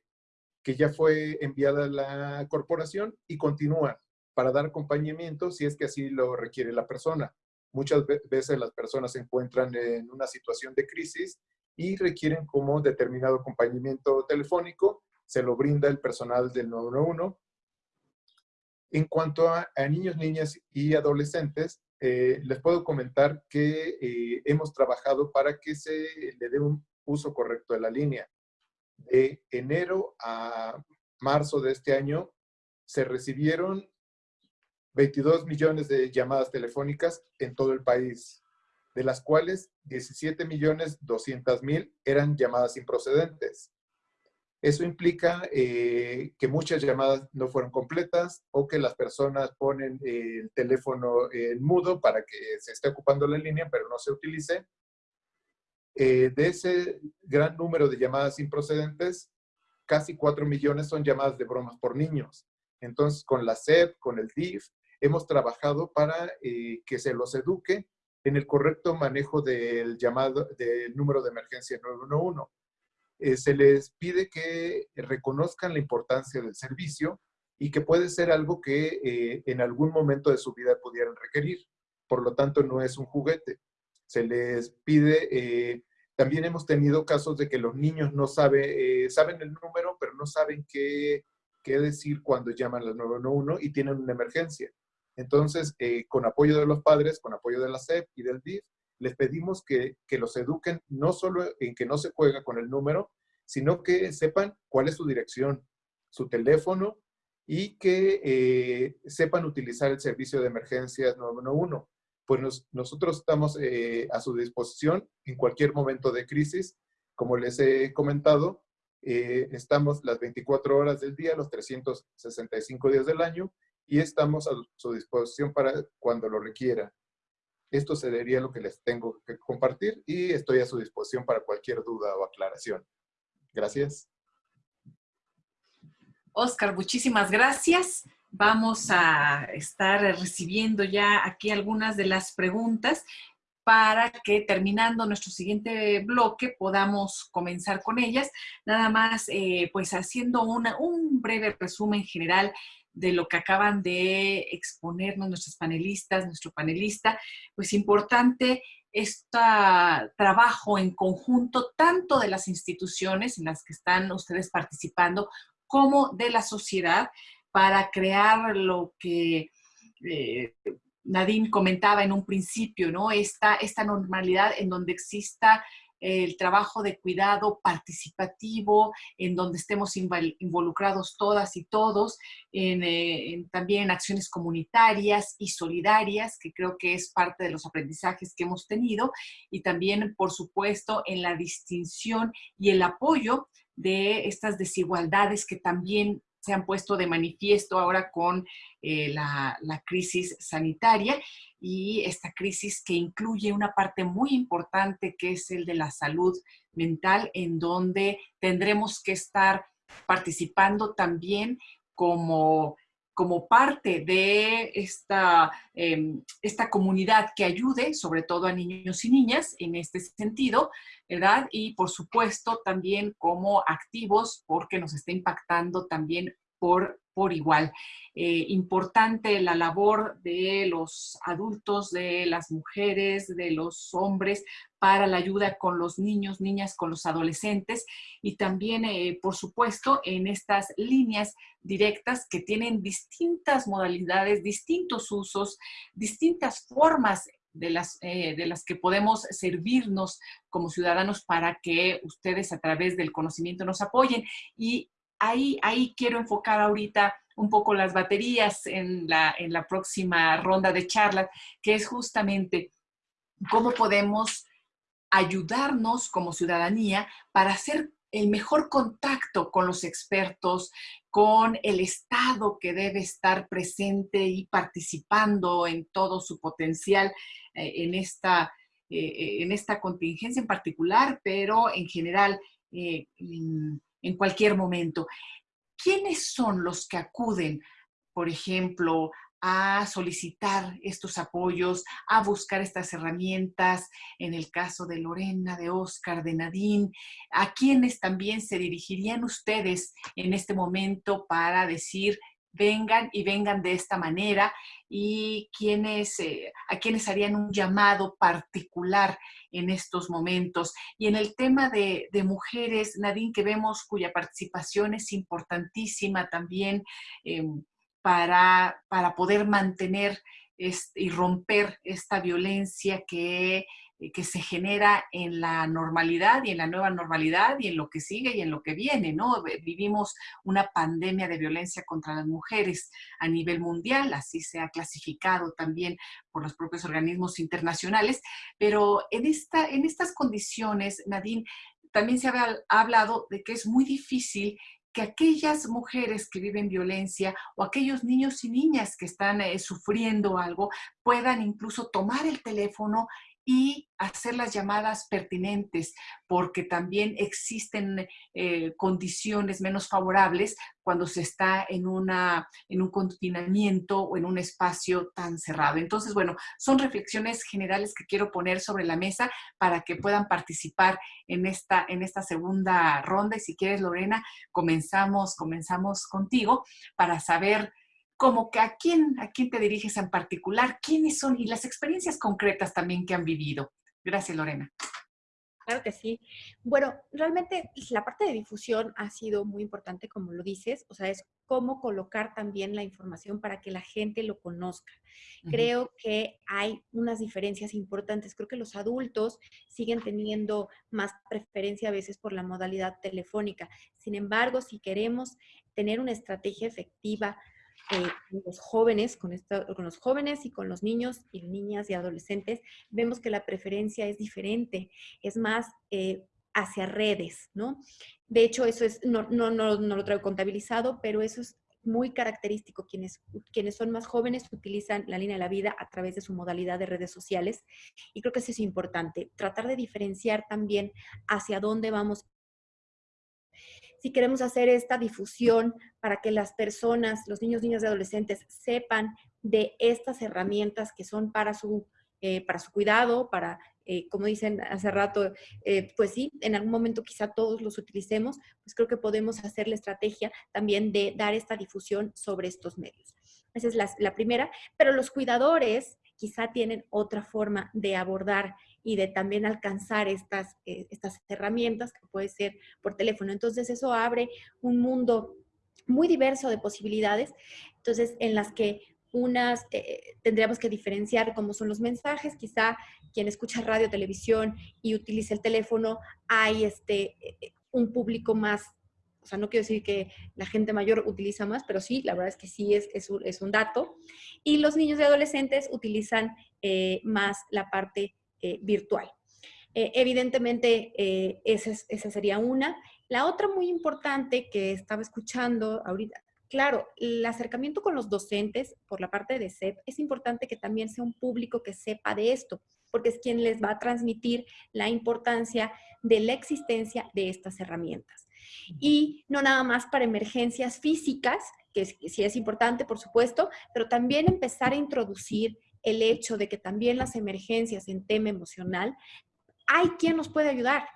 Speaker 3: que ya fue enviada a la corporación y continúa para dar acompañamiento si es que así lo requiere la persona. Muchas veces las personas se encuentran en una situación de crisis y requieren como determinado acompañamiento telefónico, se lo brinda el personal del 911. En cuanto a, niños, niñas y adolescentes, eh, les puedo comentar que eh, hemos trabajado para que se le dé un uso correcto de la línea. De enero a marzo de este año se recibieron 22 millones de llamadas telefónicas en todo el país de las cuales 17 millones 200 mil eran llamadas improcedentes. Eso implica eh, que muchas llamadas no fueron completas o que las personas ponen el teléfono en mudo para que se esté ocupando la línea, pero no se utilice. Eh, de ese gran número de llamadas improcedentes, casi 4 millones son llamadas de bromas por niños. Entonces, con la SEP, con el DIF, hemos trabajado para eh, que se los eduque en el correcto manejo del llamado, del número de emergencia 911. Eh, se les pide que reconozcan la importancia del servicio y que puede ser algo que eh, en algún momento de su vida pudieran requerir. Por lo tanto, no es un juguete. Se les pide, también hemos tenido casos de que los niños no saben, saben el número, pero no saben qué, qué decir cuando llaman al 911 y tienen una emergencia. Entonces, eh, con apoyo de los padres, con apoyo de la SEP y del DIF, les pedimos que, los eduquen no solo en que no se juega con el número, sino que sepan cuál es su dirección, su teléfono y que eh, sepan utilizar el servicio de emergencias 911. Pues nosotros estamos eh, a su disposición en cualquier momento de crisis. Como les he comentado, estamos las 24 horas del día, los 365 días del año, y estamos a su disposición para cuando lo requiera. Esto sería lo que les tengo que compartir y estoy a su disposición para cualquier duda o aclaración. Gracias.
Speaker 1: Oscar, muchísimas gracias. Vamos a estar recibiendo ya aquí algunas de las preguntas para que terminando nuestro siguiente bloque podamos comenzar con ellas. Nada más, eh, pues haciendo una, un breve resumen general de lo que acaban de exponernos nuestros panelistas, nuestro panelista, pues importante este trabajo en conjunto tanto de las instituciones en las que están ustedes participando como de la sociedad para crear lo que eh, Nadine comentaba en un principio, ¿no? Esta, esta normalidad en donde exista el trabajo de cuidado participativo, en donde estemos involucrados todas y todos, eh, en, también en acciones comunitarias y solidarias, que creo que es parte de los aprendizajes que hemos tenido, y también, por supuesto, en la distinción y el apoyo de estas desigualdades que también se han puesto de manifiesto ahora con eh, la, la, crisis sanitaria y esta crisis que incluye una parte muy importante que es el de la salud mental, en donde tendremos que estar participando también como como parte de esta, em, esta comunidad que ayude, sobre todo a niños y niñas en este sentido, ¿verdad? Y por supuesto también como activos porque nos está impactando también por, por igual. Eh, importante la labor de los adultos, de las mujeres, de los hombres para la ayuda con los niños, niñas, con los adolescentes y también, eh, por supuesto, en estas líneas directas que tienen distintas modalidades, distintos usos, distintas formas de las, eh, de las que podemos servirnos como ciudadanos para que ustedes a través del conocimiento nos apoyen. Y ahí, ahí quiero enfocar ahorita un poco las baterías en la, en la próxima ronda de charlas, que es justamente cómo podemos ayudarnos como ciudadanía para hacer el mejor contacto con los expertos, con el Estado que debe estar presente y participando en todo su potencial eh, en, esta, eh, en esta contingencia en particular, pero en general eh, en cualquier momento. ¿quiénes son los que acuden, por ejemplo, a solicitar estos apoyos, a buscar estas herramientas, en el caso de Lorena, de Oscar, de Nadine, a quiénes también se dirigirían ustedes en este momento para decir, vengan y vengan de esta manera y quienes, eh, a quienes harían un llamado particular en estos momentos. Y en el tema de, mujeres, Nadine, que vemos cuya participación es importantísima también em, para, para poder mantener y romper esta violencia que que se genera en la normalidad y en la nueva normalidad y en lo que sigue y en lo que viene, ¿no? Vivimos una pandemia de violencia contra las mujeres a nivel mundial, así se ha clasificado también por los propios organismos internacionales, pero en, esta, en estas condiciones, Nadine, también se ha hablado de que es muy difícil que aquellas mujeres que viven violencia o aquellos niños y niñas que están eh, sufriendo algo puedan incluso tomar el teléfono y hacer las llamadas pertinentes, porque también existen eh, condiciones menos favorables cuando se está en, una, en un confinamiento o en un espacio tan cerrado. Entonces, bueno, son reflexiones generales que quiero poner sobre la mesa para que puedan participar en esta, en esta segunda ronda. Y si quieres, Lorena, comenzamos, comenzamos contigo para saber como que a quién, a quién te diriges en particular, quiénes son y las experiencias concretas también que han vivido. Gracias, Lorena.
Speaker 2: Claro que sí. Bueno, realmente la parte de difusión ha sido muy importante, como lo dices, o sea, es cómo colocar también la información para que la gente lo conozca. Creo que hay unas diferencias importantes. Creo que los adultos siguen teniendo más preferencia a veces por la modalidad telefónica. Sin embargo, si queremos tener una estrategia efectiva eh, los jóvenes, con, con los jóvenes y con los niños y niñas y adolescentes, vemos que la preferencia es diferente, es más eh, hacia redes, ¿no? De hecho, eso es, no, no, no, no lo traigo contabilizado, pero eso es muy característico. Quienes, quienes son más jóvenes utilizan la línea de la vida a través de su modalidad de redes sociales. Y creo que eso es importante, tratar de diferenciar también hacia dónde vamos si queremos hacer esta difusión para que las personas, los niños, niñas y adolescentes sepan de estas herramientas que son para su, eh, para su cuidado, para, eh, como dicen hace rato, eh, pues sí, en algún momento quizá todos los utilicemos, pues creo que podemos hacer la estrategia también de dar esta difusión sobre estos medios. Esa es la, la primera, pero los cuidadores quizá tienen otra forma de abordar y de también alcanzar estas, eh, estas herramientas que puede ser por teléfono. Entonces eso abre un mundo muy diverso de posibilidades, entonces en las que unas eh, tendríamos que diferenciar cómo son los mensajes, quizá quien escucha radio, televisión y utiliza el teléfono, hay este, eh, un público más o sea, no quiero decir que la gente mayor utiliza más, pero sí, la verdad es que sí es, es, un, es un dato. Y los niños y adolescentes utilizan más la parte eh, virtual. Eh, evidentemente, eh, esa, esa sería una. La otra muy importante que estaba escuchando ahorita, claro, el acercamiento con los docentes por la parte de SEP es importante que también sea un público que sepa de esto, porque es quien les va a transmitir la importancia de la existencia de estas herramientas. Y no nada más para emergencias físicas, que sí es importante, por supuesto, pero también empezar a introducir el hecho de que también las emergencias en tema emocional, hay quien nos puede ayudar,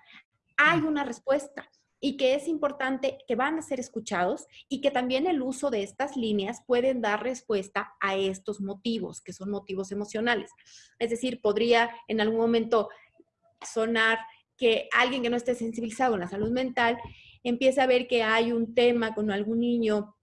Speaker 2: hay una respuesta y que es importante que van a ser escuchados y que también el uso de estas líneas pueden dar respuesta a estos motivos, que son motivos emocionales. Es decir, podría en algún momento sonar que alguien que no esté sensibilizado en la salud mental empieza a ver que hay un tema con algún niño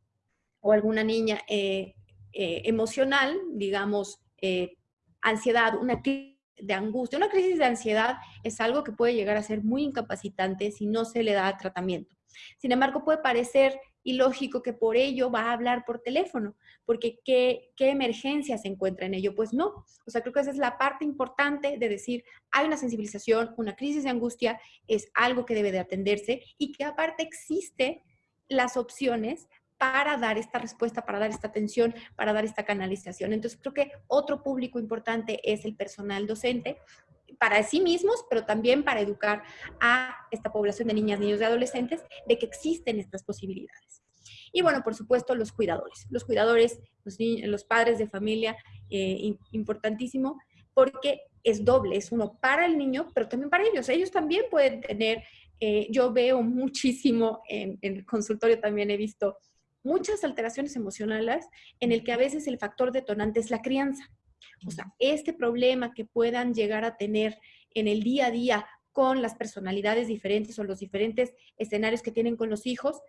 Speaker 2: o alguna niña eh, eh, emocional, digamos, eh, ansiedad, una crisis de angustia. Una crisis de ansiedad es algo que puede llegar a ser muy incapacitante si no se le da tratamiento. Sin embargo, puede parecer ilógico que por ello va a hablar por teléfono, porque ¿qué, ¿qué, emergencia se encuentra en ello? Pues no. O sea, creo que esa es la parte importante de decir, hay una sensibilización, una crisis de angustia, es algo que debe de atenderse y que aparte existe las opciones para dar esta respuesta, para dar esta atención, para dar esta canalización. Entonces creo que otro público importante es el personal docente para sí mismos, pero también para educar a esta población de niñas, niños y adolescentes de que existen estas posibilidades. Y bueno, por supuesto, los cuidadores. Los cuidadores, los, padres de familia, eh, importantísimo, porque es doble, es uno para el niño, pero también para ellos. Ellos también pueden tener, eh, yo veo muchísimo en, en el consultorio, también he visto muchas alteraciones emocionales en el que a veces el factor detonante es la crianza. O sea, este problema que puedan llegar a tener en el día a día con las personalidades diferentes o los diferentes escenarios que tienen con los hijos,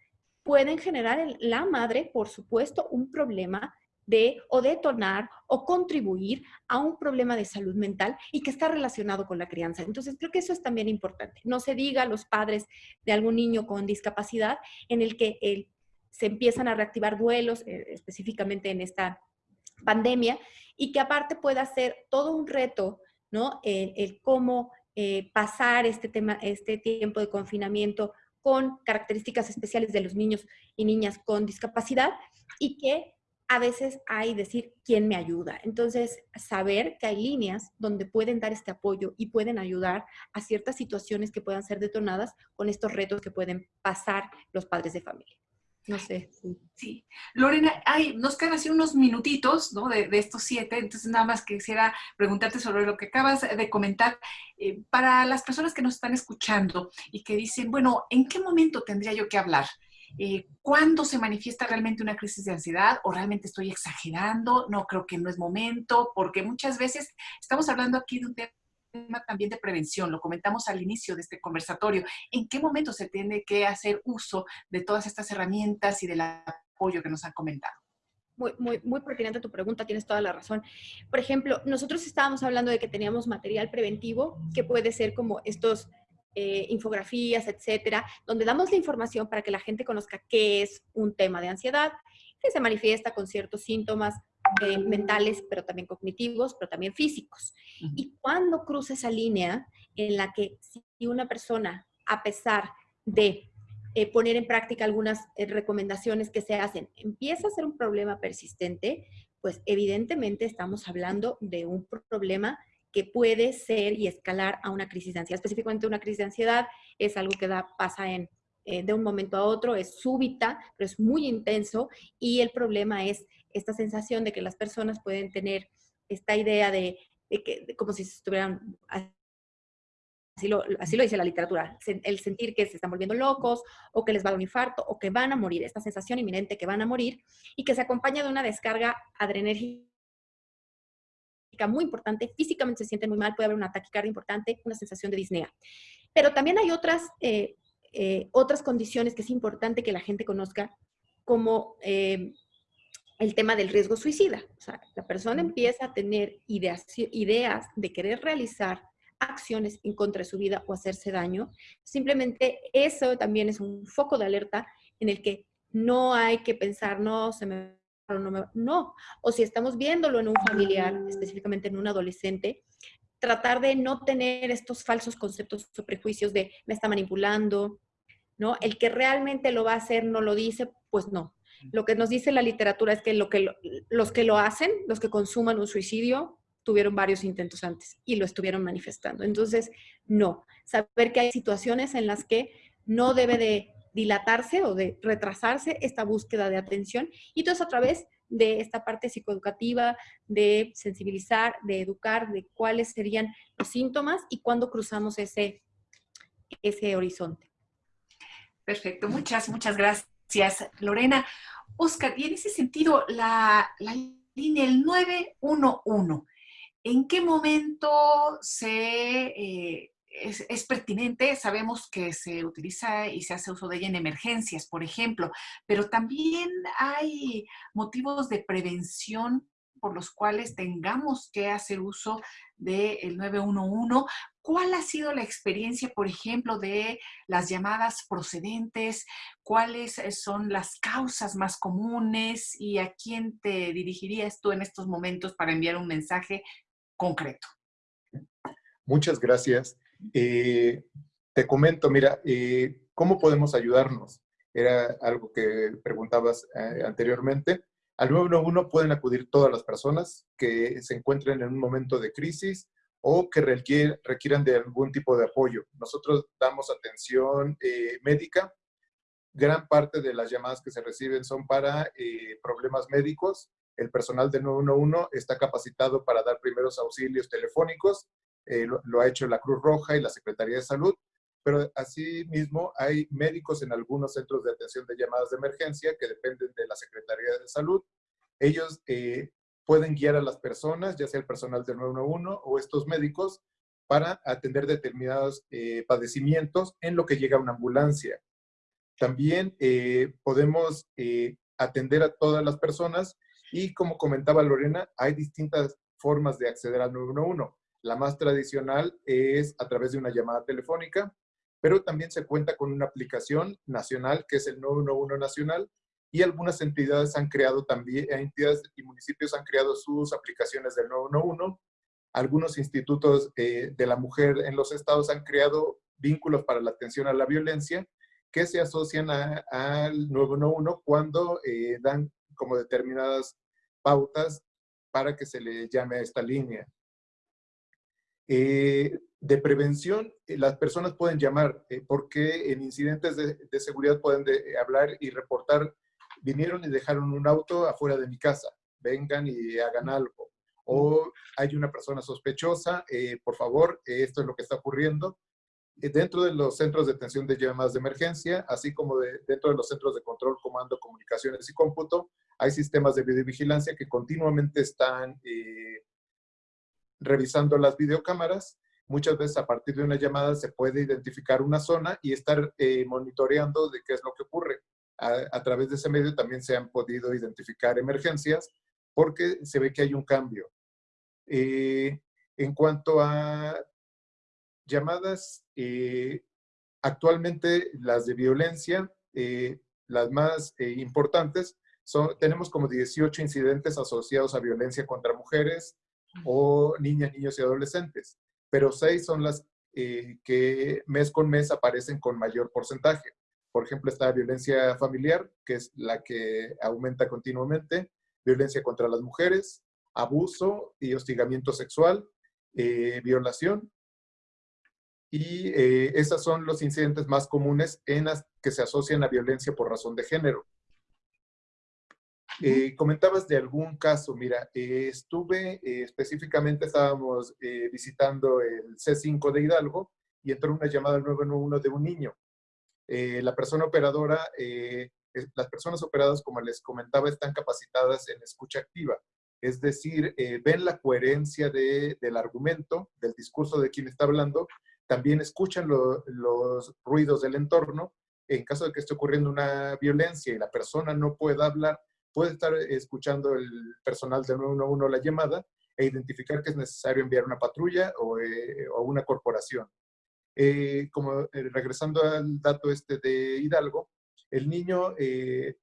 Speaker 2: pueden generar en la madre, por supuesto, un problema de o detonar o contribuir a un problema de salud mental y que está relacionado con la crianza. Entonces, creo que eso es también importante. No se diga a los padres de algún niño con discapacidad en el que el se empiezan a reactivar duelos, eh, específicamente en esta pandemia, y que aparte pueda ser todo un reto, ¿no? El, cómo eh, pasar este, tema, este tiempo de confinamiento con características especiales de los niños y niñas con discapacidad y que a veces hay decir quién me ayuda. Entonces, saber que hay líneas donde pueden dar este apoyo y pueden ayudar a ciertas situaciones que puedan ser detonadas con estos retos que pueden pasar los padres de familia. No sé.
Speaker 1: Sí. Lorena, hay, nos quedan así unos minutitos ¿no? de, estos siete, entonces nada más quisiera preguntarte sobre lo que acabas de comentar. Eh, para las personas que nos están escuchando y que dicen, bueno, ¿en qué momento tendría yo que hablar? Eh, ¿Cuándo se manifiesta realmente una crisis de ansiedad o realmente estoy exagerando? No creo que no es momento, porque muchas veces estamos hablando aquí de un tema también de prevención, lo comentamos al inicio de este conversatorio. ¿En qué momento se tiene que hacer uso de todas estas herramientas y del apoyo que nos han comentado?
Speaker 2: Muy, muy, muy pertinente tu pregunta, tienes toda la razón. Por ejemplo, nosotros estábamos hablando de que teníamos material preventivo, que puede ser como estos eh, infografías, etcétera, donde damos la información para que la gente conozca qué es un tema de ansiedad, que se manifiesta con ciertos síntomas eh, mentales, pero también cognitivos, pero también físicos. Y cuando cruza esa línea en la que si una persona, a pesar de eh, poner en práctica algunas recomendaciones que se hacen, empieza a ser un problema persistente, pues evidentemente estamos hablando de un problema que puede ser y escalar a una crisis de ansiedad. Específicamente una crisis de ansiedad es algo que da, pasa en, eh, de un momento a otro, es súbita, pero es muy intenso y el problema es esta sensación de que las personas pueden tener esta idea de, que como si estuvieran, así lo, así lo dice la literatura, el sentir que se están volviendo locos o que les va a dar un infarto o que van a morir, esta sensación inminente que van a morir y que se acompaña de una descarga adrenérgica muy importante, físicamente se sienten muy mal, puede haber una taquicardia importante, una sensación de disnea. Pero también hay otras, eh, eh, otras condiciones que es importante que la gente conozca, como eh, el tema del riesgo suicida. O sea, la persona empieza a tener ideas, ideas de querer realizar acciones en contra de su vida o hacerse daño. Simplemente eso también es un foco de alerta en el que no hay que pensar, no, se me no, O si estamos viéndolo en un familiar, específicamente en un adolescente, tratar de no tener estos falsos conceptos o prejuicios de me está manipulando, ¿no? El que realmente lo va a hacer no lo dice, pues no. Lo que nos dice la literatura es que, lo que los que lo hacen, los que consuman un suicidio, tuvieron varios intentos antes y lo estuvieron manifestando. Entonces, no. Saber que hay situaciones en las que no debe de dilatarse o de retrasarse esta búsqueda de atención y todo eso a través de esta parte psicoeducativa, de sensibilizar, de educar, de cuáles serían los síntomas y cuándo cruzamos ese, ese horizonte.
Speaker 1: Perfecto, muchas, muchas gracias, Lorena. Oscar, y en ese sentido, la, línea, el 911, ¿en qué momento se eh, es, pertinente, sabemos que se utiliza y se hace uso de ella en emergencias, por ejemplo, pero también hay motivos de prevención por los cuales tengamos que hacer uso del 911. ¿Cuál ha sido la experiencia, por ejemplo, de las llamadas procedentes? ¿Cuáles eh, son las causas más comunes? ¿Y a quién te dirigirías tú en estos momentos para enviar un mensaje concreto?
Speaker 3: Muchas gracias. Eh, te comento, mira, eh, ¿cómo podemos ayudarnos? Era algo que preguntabas eh, anteriormente. Al 911 pueden acudir todas las personas que se encuentren en un momento de crisis o que requieran de algún tipo de apoyo. Nosotros damos atención médica. Gran parte de las llamadas que se reciben son para problemas médicos. El personal del 911 está capacitado para dar primeros auxilios telefónicos eh, lo, ha hecho la Cruz Roja y la Secretaría de Salud, pero asimismo hay médicos en algunos centros de atención de llamadas de emergencia que dependen de la Secretaría de Salud. Ellos eh, pueden guiar a las personas, ya sea el personal del 911 o estos médicos, para atender determinados eh, padecimientos en lo que llega una ambulancia. También podemos atender a todas las personas y como comentaba Lorena, hay distintas formas de acceder al 911. La más tradicional es a través de una llamada telefónica, pero también se cuenta con una aplicación nacional que es el 911 Nacional y algunas entidades han creado también, entidades y municipios han creado sus aplicaciones del 911. Algunos institutos eh, de la mujer en los estados han creado vínculos para la atención a la violencia que se asocian al 911 cuando eh, dan como determinadas pautas para que se le llame a esta línea. Eh, de prevención, eh, las personas pueden llamar eh, porque en incidentes de, seguridad pueden hablar y reportar, vinieron y dejaron un auto afuera de mi casa, vengan y hagan algo. O hay una persona sospechosa, por favor, esto es lo que está ocurriendo. dentro de los centros de atención de llamadas de emergencia, así como dentro de los centros de control, comando, comunicaciones y cómputo, hay sistemas de videovigilancia que continuamente están revisando las videocámaras Muchas veces a partir de una llamada se puede identificar una zona y estar eh, monitoreando de qué es lo que ocurre. A, través de ese medio también se han podido identificar emergencias porque se ve que hay un cambio. Eh, en cuanto a llamadas, eh, actualmente las de violencia, las más importantes, son, tenemos como 18 incidentes asociados a violencia contra mujeres o niñas, niños y adolescentes pero seis son las eh, que mes con mes aparecen con mayor porcentaje. Por ejemplo, está violencia familiar, que es la que aumenta continuamente, violencia contra las mujeres, abuso y hostigamiento sexual, eh, violación. Y eh, esos son los incidentes más comunes en las que se asocian a violencia por razón de género. Eh, comentabas de algún caso, mira, eh, estuve eh, específicamente, estábamos visitando el C5 de Hidalgo y entró una llamada al 911 de un niño. La persona operadora, las personas operadas, como les comentaba, están capacitadas en escucha activa. Es decir, ven la coherencia del argumento, del discurso de quien está hablando, también escuchan los ruidos del entorno. En caso de que esté ocurriendo una violencia y la persona no pueda hablar, puede estar escuchando el personal del 911 la llamada e identificar que es necesario enviar una patrulla o, eh, una corporación. Eh, como eh, regresando al dato este de Hidalgo, el niño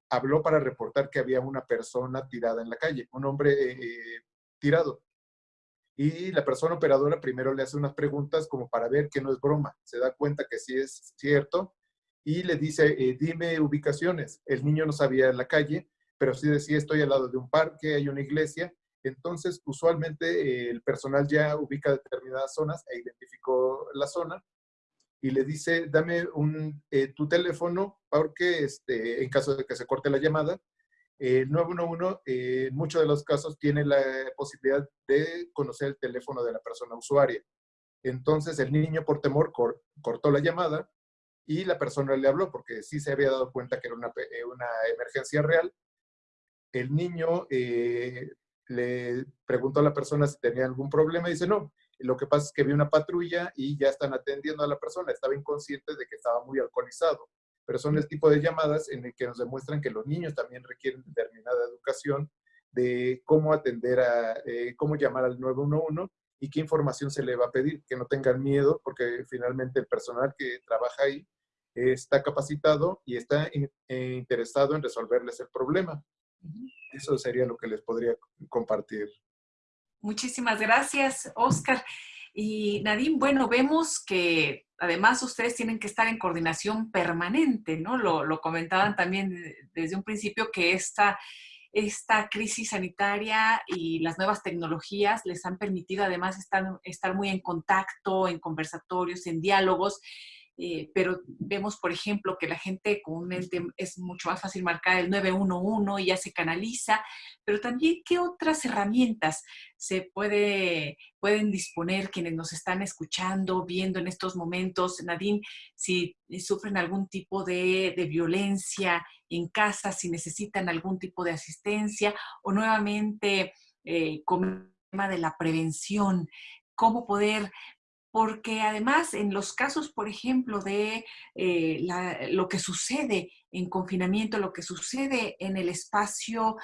Speaker 3: habló para reportar que había una persona tirada en la calle, un hombre tirado. Y la persona operadora primero le hace unas preguntas como para ver que no es broma. Se da cuenta que sí es cierto y le dice, dime ubicaciones. El niño no sabía la calle, pero sí decía estoy al lado de un parque, hay una iglesia, entonces usualmente eh, el personal ya ubica determinadas zonas e identificó la zona y le dice, dame un, eh, tu teléfono porque este, en caso de que se corte la llamada, el 911 eh, en muchos de los casos tiene la posibilidad de conocer el teléfono de la persona usuaria. Entonces el niño por temor cortó la llamada y la persona le habló porque sí se había dado cuenta que era una, una emergencia real el niño eh, le preguntó a la persona si tenía algún problema y dice, no, lo que pasa es que vi una patrulla y ya están atendiendo a la persona. Estaba inconsciente de que estaba muy alcoholizado. Pero son el tipo de llamadas en el que nos demuestran que los niños también requieren determinada educación de cómo atender a, eh, cómo llamar al 911 y qué información se le va a pedir. Que no tengan miedo porque finalmente el personal que trabaja ahí está capacitado y está eh, interesado en resolverles el problema. Eso sería lo que les podría compartir.
Speaker 1: Muchísimas gracias, Oscar. Y Nadine, bueno, vemos que además ustedes tienen que estar en coordinación permanente, ¿no? Lo, comentaban también desde un principio que esta, esta crisis sanitaria y las nuevas tecnologías les han permitido además estar, estar muy en contacto, en conversatorios, en diálogos. Eh, pero vemos, por ejemplo, que la gente con es mucho más fácil marcar el 911 y ya se canaliza, pero también qué otras herramientas se puede, pueden disponer quienes nos están escuchando, viendo en estos momentos, Nadine, si sufren algún tipo de, violencia en casa, si necesitan algún tipo de asistencia o nuevamente eh, con el tema de la prevención, cómo poder porque además en los casos, por ejemplo, de eh, lo que sucede en confinamiento, lo que sucede en el espacio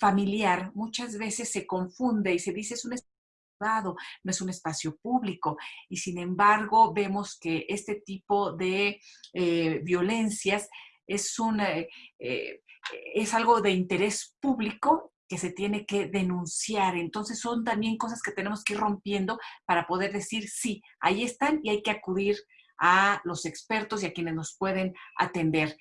Speaker 1: familiar, muchas veces se confunde y se dice es un espacio privado, no es un espacio público. Y sin embargo, vemos que este tipo de eh, violencias eh, es algo de interés público que se tiene que denunciar. Entonces son también cosas que tenemos que ir rompiendo para poder decir, sí, ahí están y hay que acudir a los expertos y a quienes nos pueden atender.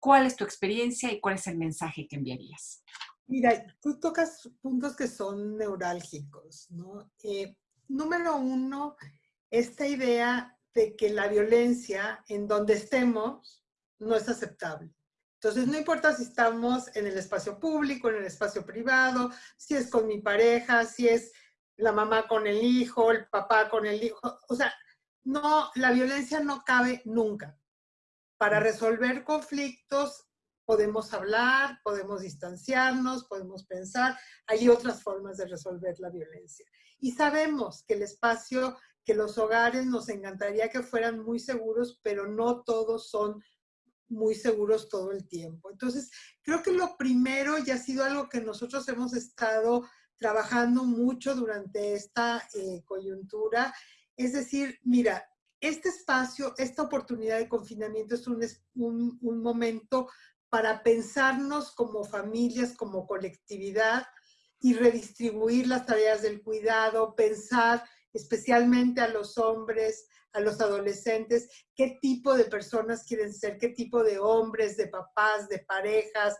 Speaker 1: ¿Cuál es tu experiencia y cuál es el mensaje que enviarías?
Speaker 4: Mira, tú tocas puntos que son neurálgicos. Eh, número uno, esta idea de que la violencia en donde estemos no es aceptable. Entonces, no importa si estamos en el espacio público, en el espacio privado, si es con mi pareja, si es la mamá con el hijo, el papá con el hijo. O sea, no, la violencia no cabe nunca. Para resolver conflictos podemos hablar, podemos distanciarnos, podemos pensar. Hay otras formas de resolver la violencia. Y sabemos que el espacio, que los hogares nos encantaría que fueran muy seguros, pero no todos son muy seguros todo el tiempo. Entonces, creo que lo primero y ha sido algo que nosotros hemos estado trabajando mucho durante esta eh, coyuntura, es decir, mira, este espacio, esta oportunidad de confinamiento es un, un, un momento para pensarnos como familias, como colectividad y redistribuir las tareas del cuidado, pensar especialmente a los hombres, a los adolescentes, qué tipo de personas quieren ser, qué tipo de hombres, de papás, de parejas,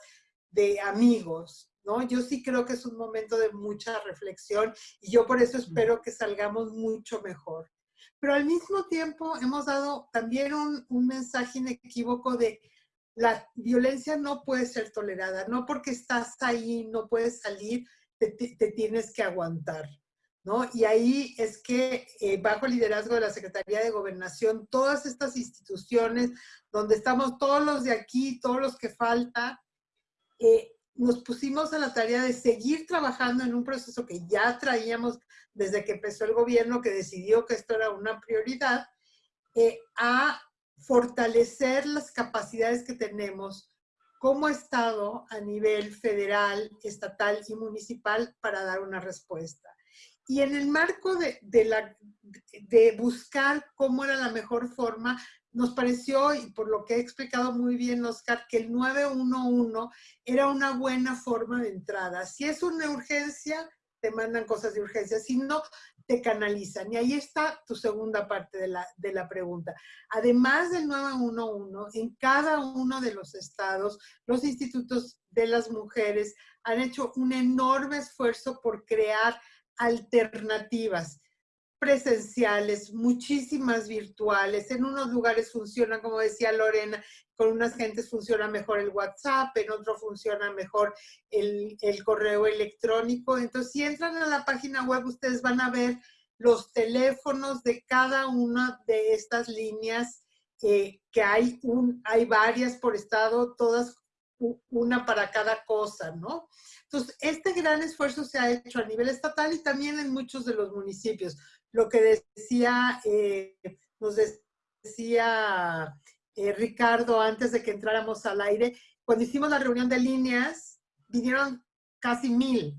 Speaker 4: de amigos, ¿no? Yo sí creo que es un momento de mucha reflexión y yo por eso espero que salgamos mucho mejor. Pero al mismo tiempo hemos dado también un, un mensaje inequívoco de la violencia no puede ser tolerada, no porque estás ahí, no puedes salir, te, te tienes que aguantar. Y ahí es que eh, bajo el liderazgo de la Secretaría de Gobernación, todas estas instituciones donde estamos todos los de aquí, todos los que falta, eh, nos pusimos a la tarea de seguir trabajando en un proceso que ya traíamos desde que empezó el gobierno, que decidió que esto era una prioridad, eh, a fortalecer las capacidades que tenemos como Estado a nivel federal, estatal y municipal para dar una respuesta. Y en el marco de, la, de buscar cómo era la mejor forma, nos pareció, y por lo que he explicado muy bien, Oscar, que el 911 era una buena forma de entrada. Si es una urgencia, te mandan cosas de urgencia. Si no, te canalizan. Y ahí está tu segunda parte de la, de la pregunta. Además del 911, en cada uno de los estados, los institutos de las mujeres han hecho un enorme esfuerzo por crear alternativas presenciales, muchísimas virtuales. En unos lugares funcionan, como decía Lorena, con unas gentes funciona mejor el WhatsApp, en otro funciona mejor el, correo electrónico. Entonces, si entran a la página web, ustedes van a ver los teléfonos de cada una de estas líneas, eh, que hay, hay varias por estado, todas una para cada cosa, ¿no? Entonces, este gran esfuerzo se ha hecho a nivel estatal y también en muchos de los municipios. Lo que decía, eh, nos decía eh, Ricardo antes de que entráramos al aire, cuando hicimos la reunión de líneas, vinieron casi mil,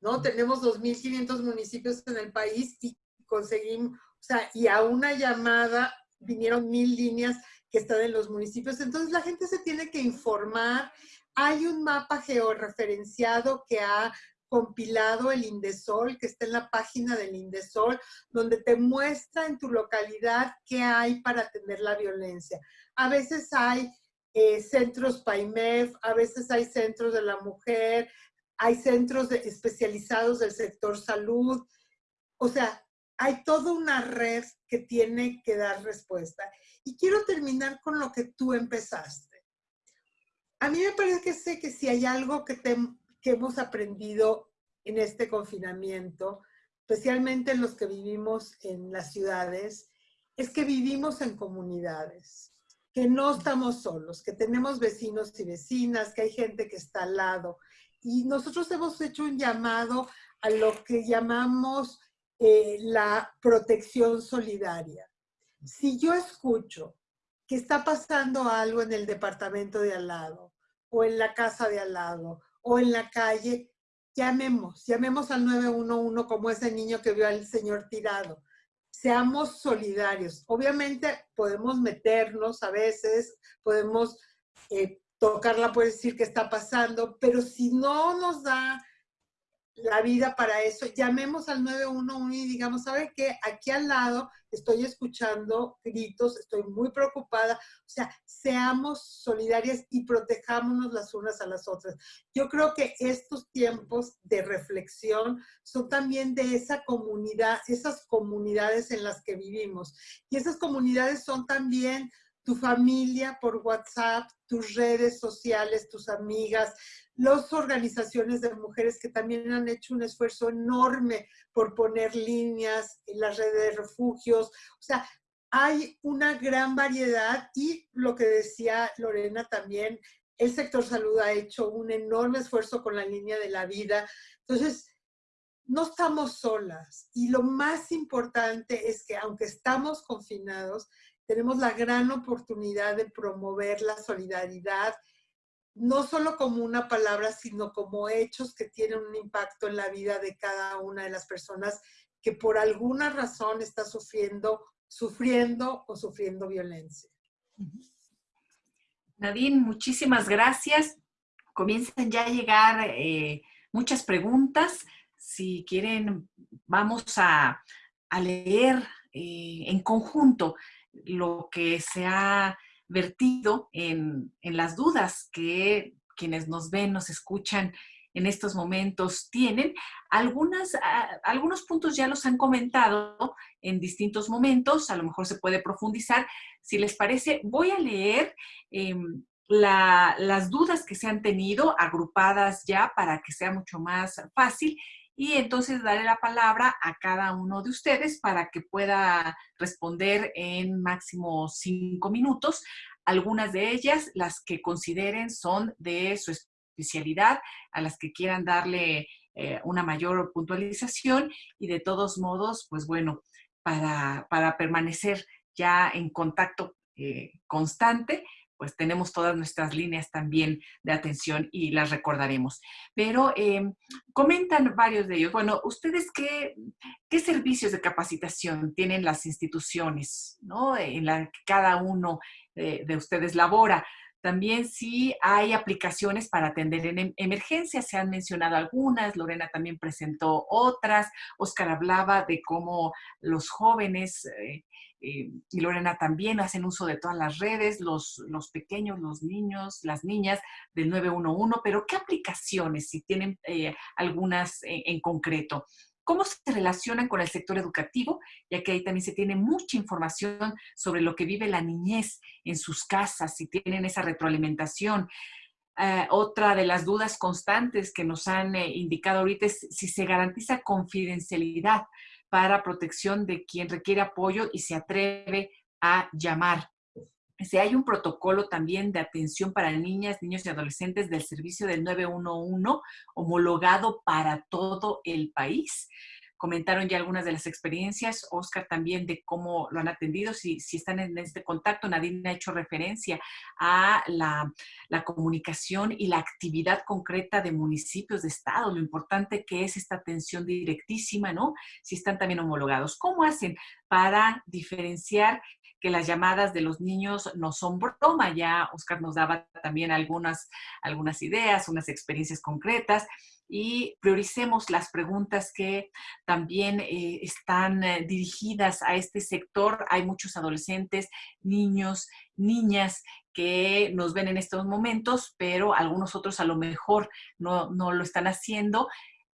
Speaker 4: ¿no? Tenemos 2.500 municipios en el país y conseguimos, o sea, y a una llamada vinieron mil líneas que están en los municipios. Entonces la gente se tiene que informar hay un mapa georreferenciado que ha compilado el Indesol, que está en la página del Indesol, donde te muestra en tu localidad qué hay para atender la violencia. A veces hay eh, centros PAIMEF, a veces hay centros de la mujer, hay centros especializados del sector salud. O sea, hay toda una red que tiene que dar respuesta. Y quiero terminar con lo que tú empezaste a mí me parece que si hay algo que, que hemos aprendido en este confinamiento, especialmente en los que vivimos en las ciudades, es que vivimos en comunidades, que no estamos solos, que tenemos vecinos y vecinas, que hay gente que está al lado. Y nosotros hemos hecho un llamado a lo que llamamos eh, la protección solidaria. Si yo escucho que está pasando algo en el departamento de al lado, o en la casa de al lado, o en la calle, llamemos, llamemos al 911 como ese niño que vio al señor tirado. Seamos solidarios. Obviamente podemos meternos a veces, podemos eh, tocarla, puede decir qué está pasando, pero si no nos da la vida para eso. Llamemos al 911 y digamos, ¿sabe qué? Aquí al lado estoy escuchando gritos, estoy muy preocupada. O sea, seamos solidarias y protejámonos las unas a las otras. Yo creo que estos tiempos de reflexión son también de esa comunidad, esas comunidades en las que vivimos. Y esas comunidades son también tu familia por WhatsApp, tus redes sociales, tus amigas, las organizaciones de mujeres que también han hecho un esfuerzo enorme por poner líneas en las redes de refugios. O sea, hay una gran variedad y lo que decía Lorena también, el sector salud ha hecho un enorme esfuerzo con la línea de la vida. Entonces, no estamos solas y lo más importante es que aunque estamos confinados, tenemos la gran oportunidad de promover la solidaridad, no solo como una palabra, sino como hechos que tienen un impacto en la vida de cada una de las personas que por alguna razón está sufriendo, sufriendo o sufriendo violencia.
Speaker 1: Nadine, muchísimas gracias. Comienzan ya a llegar eh, muchas preguntas. Si quieren, vamos a, leer eh, en conjunto lo que se ha vertido en, las dudas que quienes nos ven, nos escuchan en estos momentos tienen. Algunas, ah, algunos puntos ya los han comentado en distintos momentos, a lo mejor se puede profundizar. Si les parece, voy a leer em, las dudas que se han tenido agrupadas ya para que sea mucho más fácil y entonces daré la palabra a cada uno de ustedes para que pueda responder en máximo cinco minutos. Algunas de ellas, las que consideren son de su especialidad, a las que quieran darle eh, una mayor puntualización y de todos modos, pues bueno, para, permanecer ya en contacto eh, constante, pues tenemos todas nuestras líneas también de atención y las recordaremos. Pero em, comentan varios de ellos, bueno, ¿ustedes qué, qué servicios de capacitación tienen las instituciones ¿no? en la que cada uno de ustedes labora? También si hay aplicaciones para atender en em, emergencias, se han mencionado algunas, Lorena también presentó otras, Oscar hablaba de cómo los jóvenes eh, eh, y Lorena también hacen uso de todas las redes, los, los pequeños, los niños, las niñas del 911, pero ¿qué aplicaciones, si tienen eh, algunas en, concreto? ¿Cómo se relacionan con el sector educativo? Ya que ahí también se tiene mucha información sobre lo que vive la niñez en sus casas, si tienen esa retroalimentación. Eh, otra de las dudas constantes que nos han indicado ahorita es si se garantiza confidencialidad para protección de quien requiere apoyo y se atreve a llamar. Si hay un protocolo también de atención para niñas, niños y adolescentes del servicio del 911 homologado para todo el país comentaron ya algunas de las experiencias, Oscar también de cómo lo han atendido, si, están en este contacto, Nadine ha hecho referencia a la, la, comunicación y la actividad concreta de municipios, de estado, lo importante que es esta atención directísima, ¿no? Si están también homologados. ¿Cómo hacen para diferenciar que las llamadas de los niños no son broma? Ya Oscar nos daba también algunas, algunas ideas, unas experiencias concretas y prioricemos las preguntas que también eh, están eh, dirigidas a este sector. Hay muchos adolescentes, niños, niñas que nos ven en estos momentos, pero algunos otros a lo mejor no, no lo están haciendo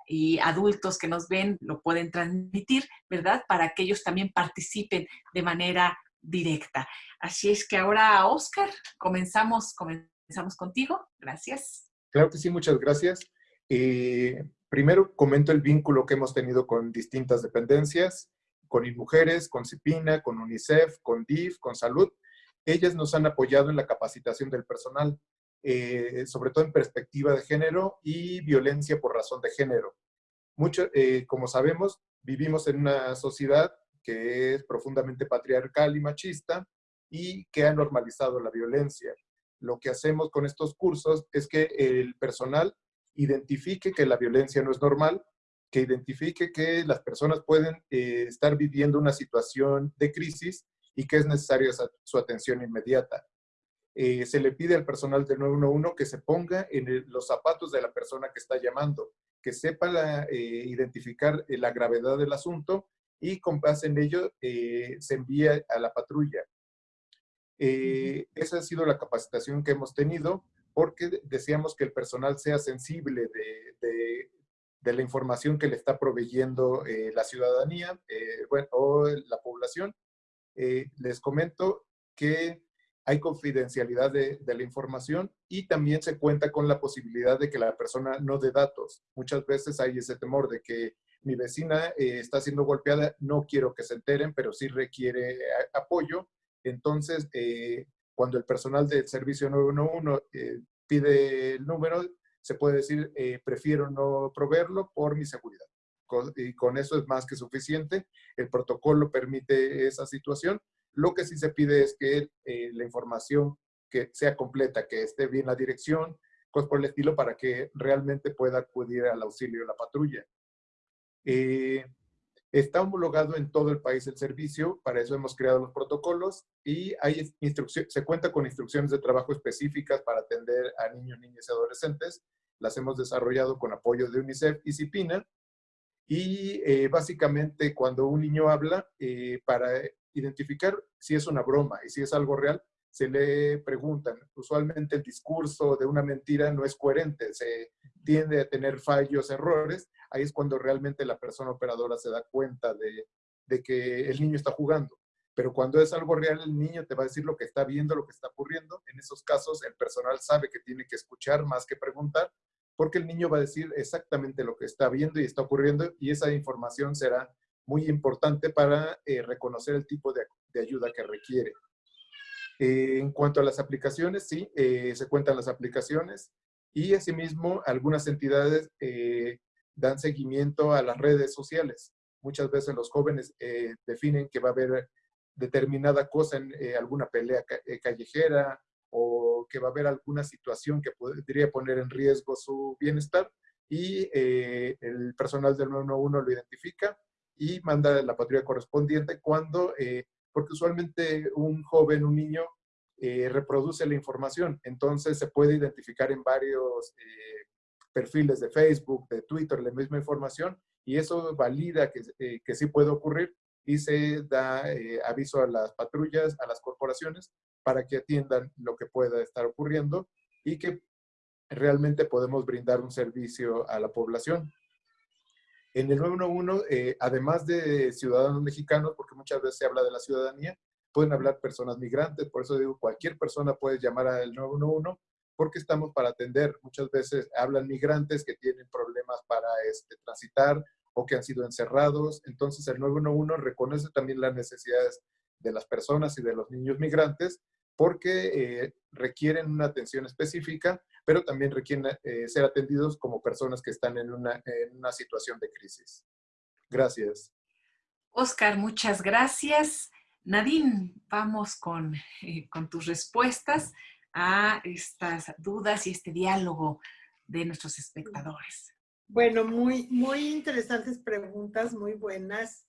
Speaker 1: y adultos que nos ven lo pueden transmitir, ¿verdad? Para que ellos también participen de manera directa. Así es que ahora, Oscar, comenzamos, comenzamos contigo. Gracias.
Speaker 3: Claro que sí, muchas gracias. Eh, primero comento el vínculo que hemos tenido con distintas dependencias, con InMujeres, con CIPINA, con UNICEF, con DIF, con Salud. Ellas nos han apoyado en la capacitación del personal, eh, sobre todo en perspectiva de género y violencia por razón de género. Mucho, eh, como sabemos, vivimos en una sociedad que es profundamente patriarcal y machista y que ha normalizado la violencia. Lo que hacemos con estos cursos es que el personal identifique que la violencia no es normal, que identifique que las personas pueden eh, estar viviendo una situación de crisis y que es necesaria su atención inmediata. Eh, se le pide al personal del 911 que se ponga en los zapatos de la persona que está llamando, que sepa identificar la gravedad del asunto y con base en ello se envía a la patrulla. esa ha sido la capacitación que hemos tenido porque deseamos que el personal sea sensible de, de, la información que le está proveyendo la ciudadanía bueno, o la población. les comento que hay confidencialidad de, la información y también se cuenta con la posibilidad de que la persona no dé datos. Muchas veces hay ese temor de que mi vecina eh, está siendo golpeada, no quiero que se enteren, pero sí requiere eh, apoyo. Entonces, eh, cuando el personal del servicio 911 pide el número, se puede decir, prefiero no proveerlo por mi seguridad. y con eso es más que suficiente. El protocolo permite esa situación lo que sí se pide es que la información que sea completa, que esté bien la dirección, cosas por el estilo, para que realmente pueda acudir al auxilio de la patrulla. Eh, está homologado en todo el país el servicio, para eso hemos creado los protocolos y hay se cuenta con instrucciones de trabajo específicas para atender a niños, niñas y adolescentes. Las hemos desarrollado con apoyo de UNICEF y CIPINA. Y eh, básicamente cuando un niño habla, para identificar si es una broma y si es algo real, se le preguntan. Usualmente el discurso de una mentira no es coherente, se tiende a tener fallos, errores. Ahí es cuando realmente la persona operadora se da cuenta de, de que el niño está jugando. Pero cuando es algo real, el niño te va a decir lo que está viendo, lo que está ocurriendo. En esos casos, el personal sabe que tiene que escuchar más que preguntar, porque el niño va a decir exactamente lo que está viendo y está ocurriendo, y esa información será muy importante para eh, reconocer el tipo de, ayuda que requiere. Eh, en cuanto a las aplicaciones, sí, eh, se cuentan las aplicaciones y asimismo algunas entidades dan seguimiento a las redes sociales. Muchas veces los jóvenes definen que va a haber determinada cosa en alguna pelea callejera o que va a haber alguna situación que podría poner en riesgo su bienestar y el personal del 911 lo identifica y manda la patrulla correspondiente cuando, eh, porque usualmente un joven, un niño, eh, reproduce la información. Entonces se puede identificar en varios eh, perfiles de Facebook, de Twitter, la misma información y eso valida que, que sí puede ocurrir y se da aviso a las patrullas, a las corporaciones, para que atiendan lo que pueda estar ocurriendo y que realmente podemos brindar un servicio a la población. En el 911, eh, además de ciudadanos mexicanos, porque muchas veces se habla de la ciudadanía, pueden hablar personas migrantes, por eso digo, cualquier persona puede llamar al 911 porque estamos para atender. Muchas veces hablan migrantes que tienen problemas para este, transitar o que han sido encerrados. Entonces el 911 reconoce también las necesidades de las personas y de los niños migrantes porque eh, requieren una atención específica, pero también requieren eh, ser atendidos como personas que están en una, en una situación de crisis. Gracias.
Speaker 1: Oscar, muchas gracias. Nadine, vamos con, eh, con tus respuestas a estas dudas y este diálogo de nuestros espectadores.
Speaker 4: Bueno, muy, muy interesantes preguntas, muy buenas.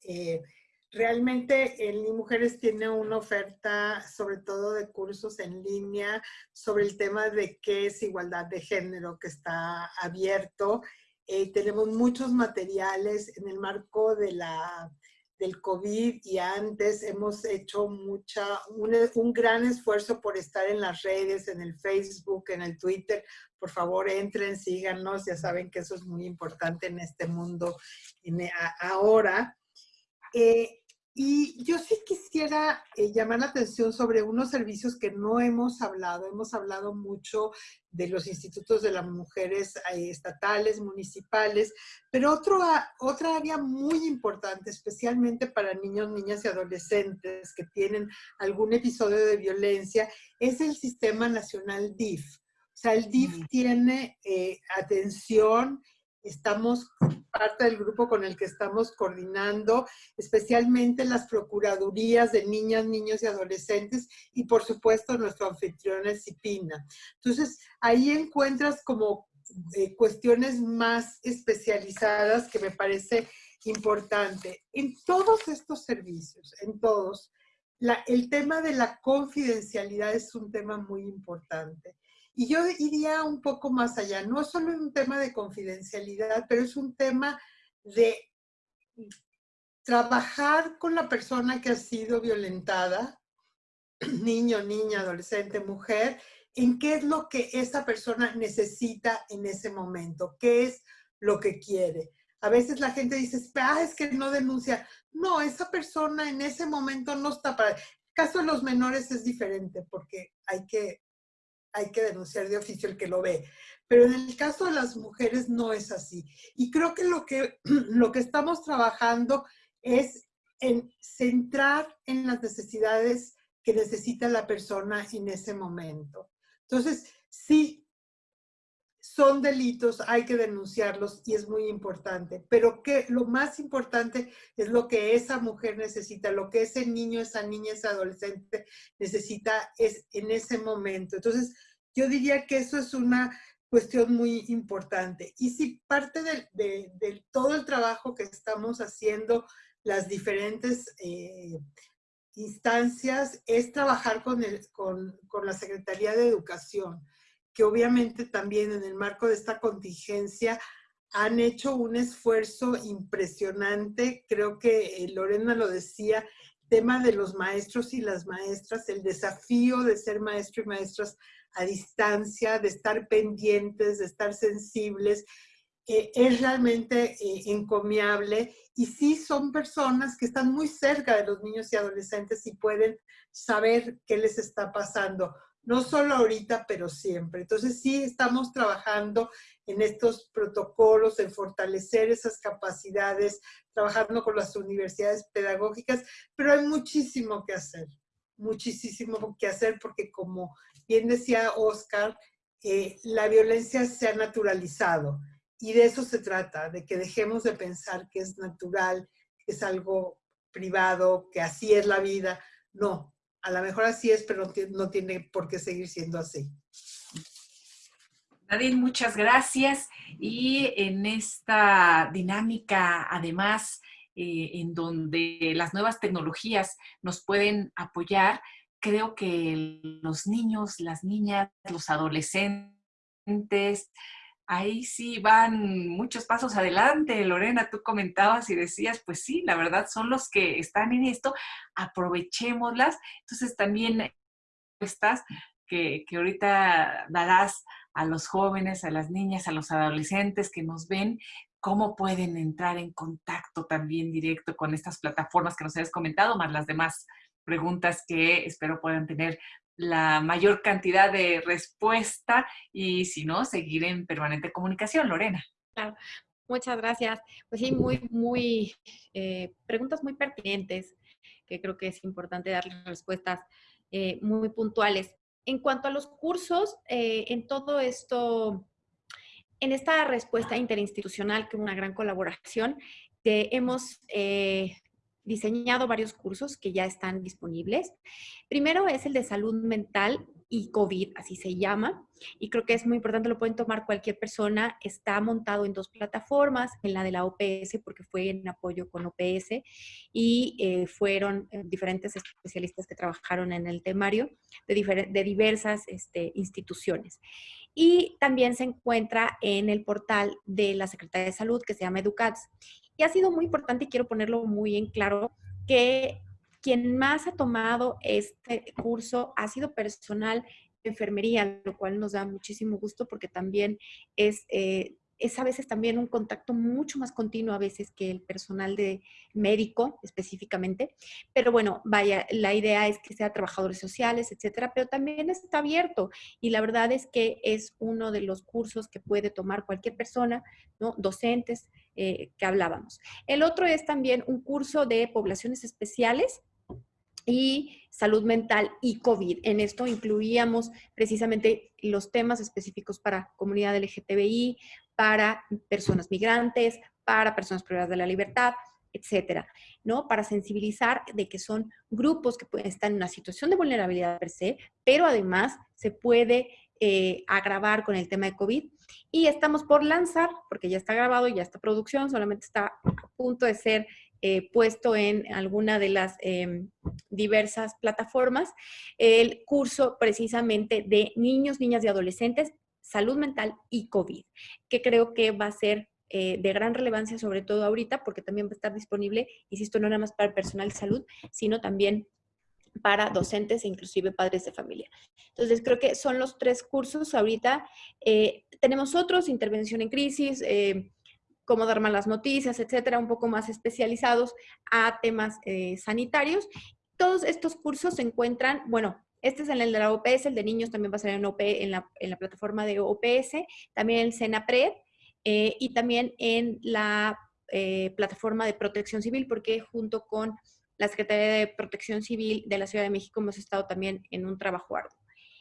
Speaker 4: Realmente el Ni Mujeres tiene una oferta sobre todo de cursos en línea sobre el tema de qué es igualdad de género que está abierto. Eh, tenemos muchos materiales en el marco de la, del COVID y antes hemos hecho mucha, un, un, gran esfuerzo por estar en las redes, en el Facebook, en el Twitter. Por favor, entren, síganos, ya saben que eso es muy importante en este mundo ahora. Eh, y yo sí quisiera eh, llamar la atención sobre unos servicios que no hemos hablado. Hemos hablado mucho de los institutos de las mujeres eh, estatales, municipales, pero otro, otra área muy importante, especialmente para niños, niñas y adolescentes que tienen algún episodio de violencia, es el Sistema Nacional DIF. O sea, el DIF tiene eh, atención estamos parte del grupo con el que estamos coordinando, especialmente las procuradurías de niñas, niños y adolescentes y por supuesto nuestro anfitrión es CIPINA. Entonces, ahí encuentras como eh, cuestiones más especializadas que me parece importante. En todos estos servicios, en todos, el tema de la confidencialidad es un tema muy importante. Y yo iría un poco más allá. No es solo un tema de confidencialidad, pero es un tema de trabajar con la persona que ha sido violentada, niño, niña, adolescente, mujer, en qué es lo que esa persona necesita en ese momento, qué es lo que quiere. A veces la gente dice, ah, es que no denuncia. No, esa persona en ese momento no está para... El caso de los menores es diferente porque hay que, hay que denunciar de oficio el que lo ve. Pero en el caso de las mujeres no es así. Y creo que lo que, lo que estamos trabajando es en centrar en las necesidades que necesita la persona en ese momento. Entonces, sí, son delitos, hay que denunciarlos y es muy importante, pero que lo más importante es lo que esa mujer necesita, lo que ese niño, esa niña, ese adolescente necesita es en ese momento. Entonces, yo diría que eso es una cuestión muy importante. Y si parte de, todo el trabajo que estamos haciendo, las diferentes eh, instancias, es trabajar con, con, con la Secretaría de Educación que obviamente también en el marco de esta contingencia han hecho un esfuerzo impresionante. Creo que eh, Lorena lo decía, tema de los maestros y las maestras, el desafío de ser maestro y maestras a distancia, de estar pendientes, de estar sensibles, eh, es realmente eh, encomiable. Y sí son personas que están muy cerca de los niños y adolescentes y pueden saber qué les está pasando no solo ahorita, pero siempre. Entonces sí estamos trabajando en estos protocolos, en fortalecer esas capacidades, trabajando con las universidades pedagógicas, pero hay muchísimo que hacer, muchísimo que hacer porque como bien decía Oscar, eh, la violencia se ha naturalizado y de eso se trata, de que dejemos de pensar que es natural, que es algo privado, que así es la vida. No, a lo mejor así es, pero no tiene por qué seguir siendo así.
Speaker 1: Nadine, muchas gracias. Y en esta dinámica, además, eh, en donde las nuevas tecnologías nos pueden apoyar, creo que los niños, las niñas, los adolescentes, ahí sí van muchos pasos adelante. Lorena, tú comentabas y decías, pues sí, la verdad son los que están en esto, aprovechémoslas. Entonces también estas que, que ahorita darás a los jóvenes, a las niñas, a los adolescentes que nos ven, cómo pueden entrar en contacto también directo con estas plataformas que nos habías comentado, más las demás preguntas que espero puedan tener la mayor cantidad de respuesta y si no, seguir en permanente comunicación. Lorena.
Speaker 2: Claro. Muchas gracias. Pues sí, muy, muy, eh, preguntas muy pertinentes, que creo que es importante dar respuestas eh, muy puntuales. En cuanto a los cursos, eh, en todo esto, en esta respuesta interinstitucional, que es una gran colaboración, hemos diseñado varios cursos que ya están disponibles. Primero es el de salud mental y COVID, así se llama. Y creo que es muy importante, lo pueden tomar cualquier persona. Está montado en dos plataformas, en la de la OPS, porque fue en apoyo con OPS, y eh, fueron eh, diferentes especialistas que trabajaron en el temario de, de diversas este, instituciones. Y también se encuentra en el portal de la Secretaría de Salud, que se llama EduCats. Y ha sido muy importante, y quiero ponerlo muy en claro, que quien más ha tomado este curso ha sido personal de enfermería, lo cual nos da muchísimo gusto porque también es eh, es a veces también un contacto mucho más continuo a veces que el personal de médico específicamente. Pero bueno, vaya, la idea es que sea trabajadores sociales, etcétera, pero también está abierto y la verdad es que es uno de los cursos que puede tomar cualquier persona, ¿no? Docentes eh, que hablábamos. El otro es también un curso de poblaciones especiales y salud mental y COVID. En esto incluíamos precisamente los temas específicos para comunidad LGTBI, para personas migrantes, para personas privadas de la libertad, etcétera, ¿no? Para sensibilizar de que son grupos que pueden estar en una situación de vulnerabilidad per se, pero además se puede eh, agravar con el tema de COVID. Y estamos por lanzar, porque ya está grabado, ya está producción, solamente está a punto de ser eh, puesto en alguna de las em, diversas plataformas el curso precisamente de niños, niñas y adolescentes, salud mental y COVID, que creo que va a ser eh, de gran relevancia, sobre todo ahorita, porque también va a estar disponible, insisto, no nada más para el personal de salud, sino también para docentes e inclusive padres de familia. Entonces, creo que son los tres cursos ahorita. Eh, tenemos otros, intervención en crisis, eh, cómo dar malas noticias, etcétera, un poco más especializados a temas eh, sanitarios. Todos estos cursos se encuentran, bueno, este es el de la OPS, el de niños también va a ser en, en, la, en la plataforma de OPS, también el SENAPRED y también en la plataforma de protección civil, porque junto con la Secretaría de Protección Civil de la Ciudad de México hemos estado también en un trabajo arduo.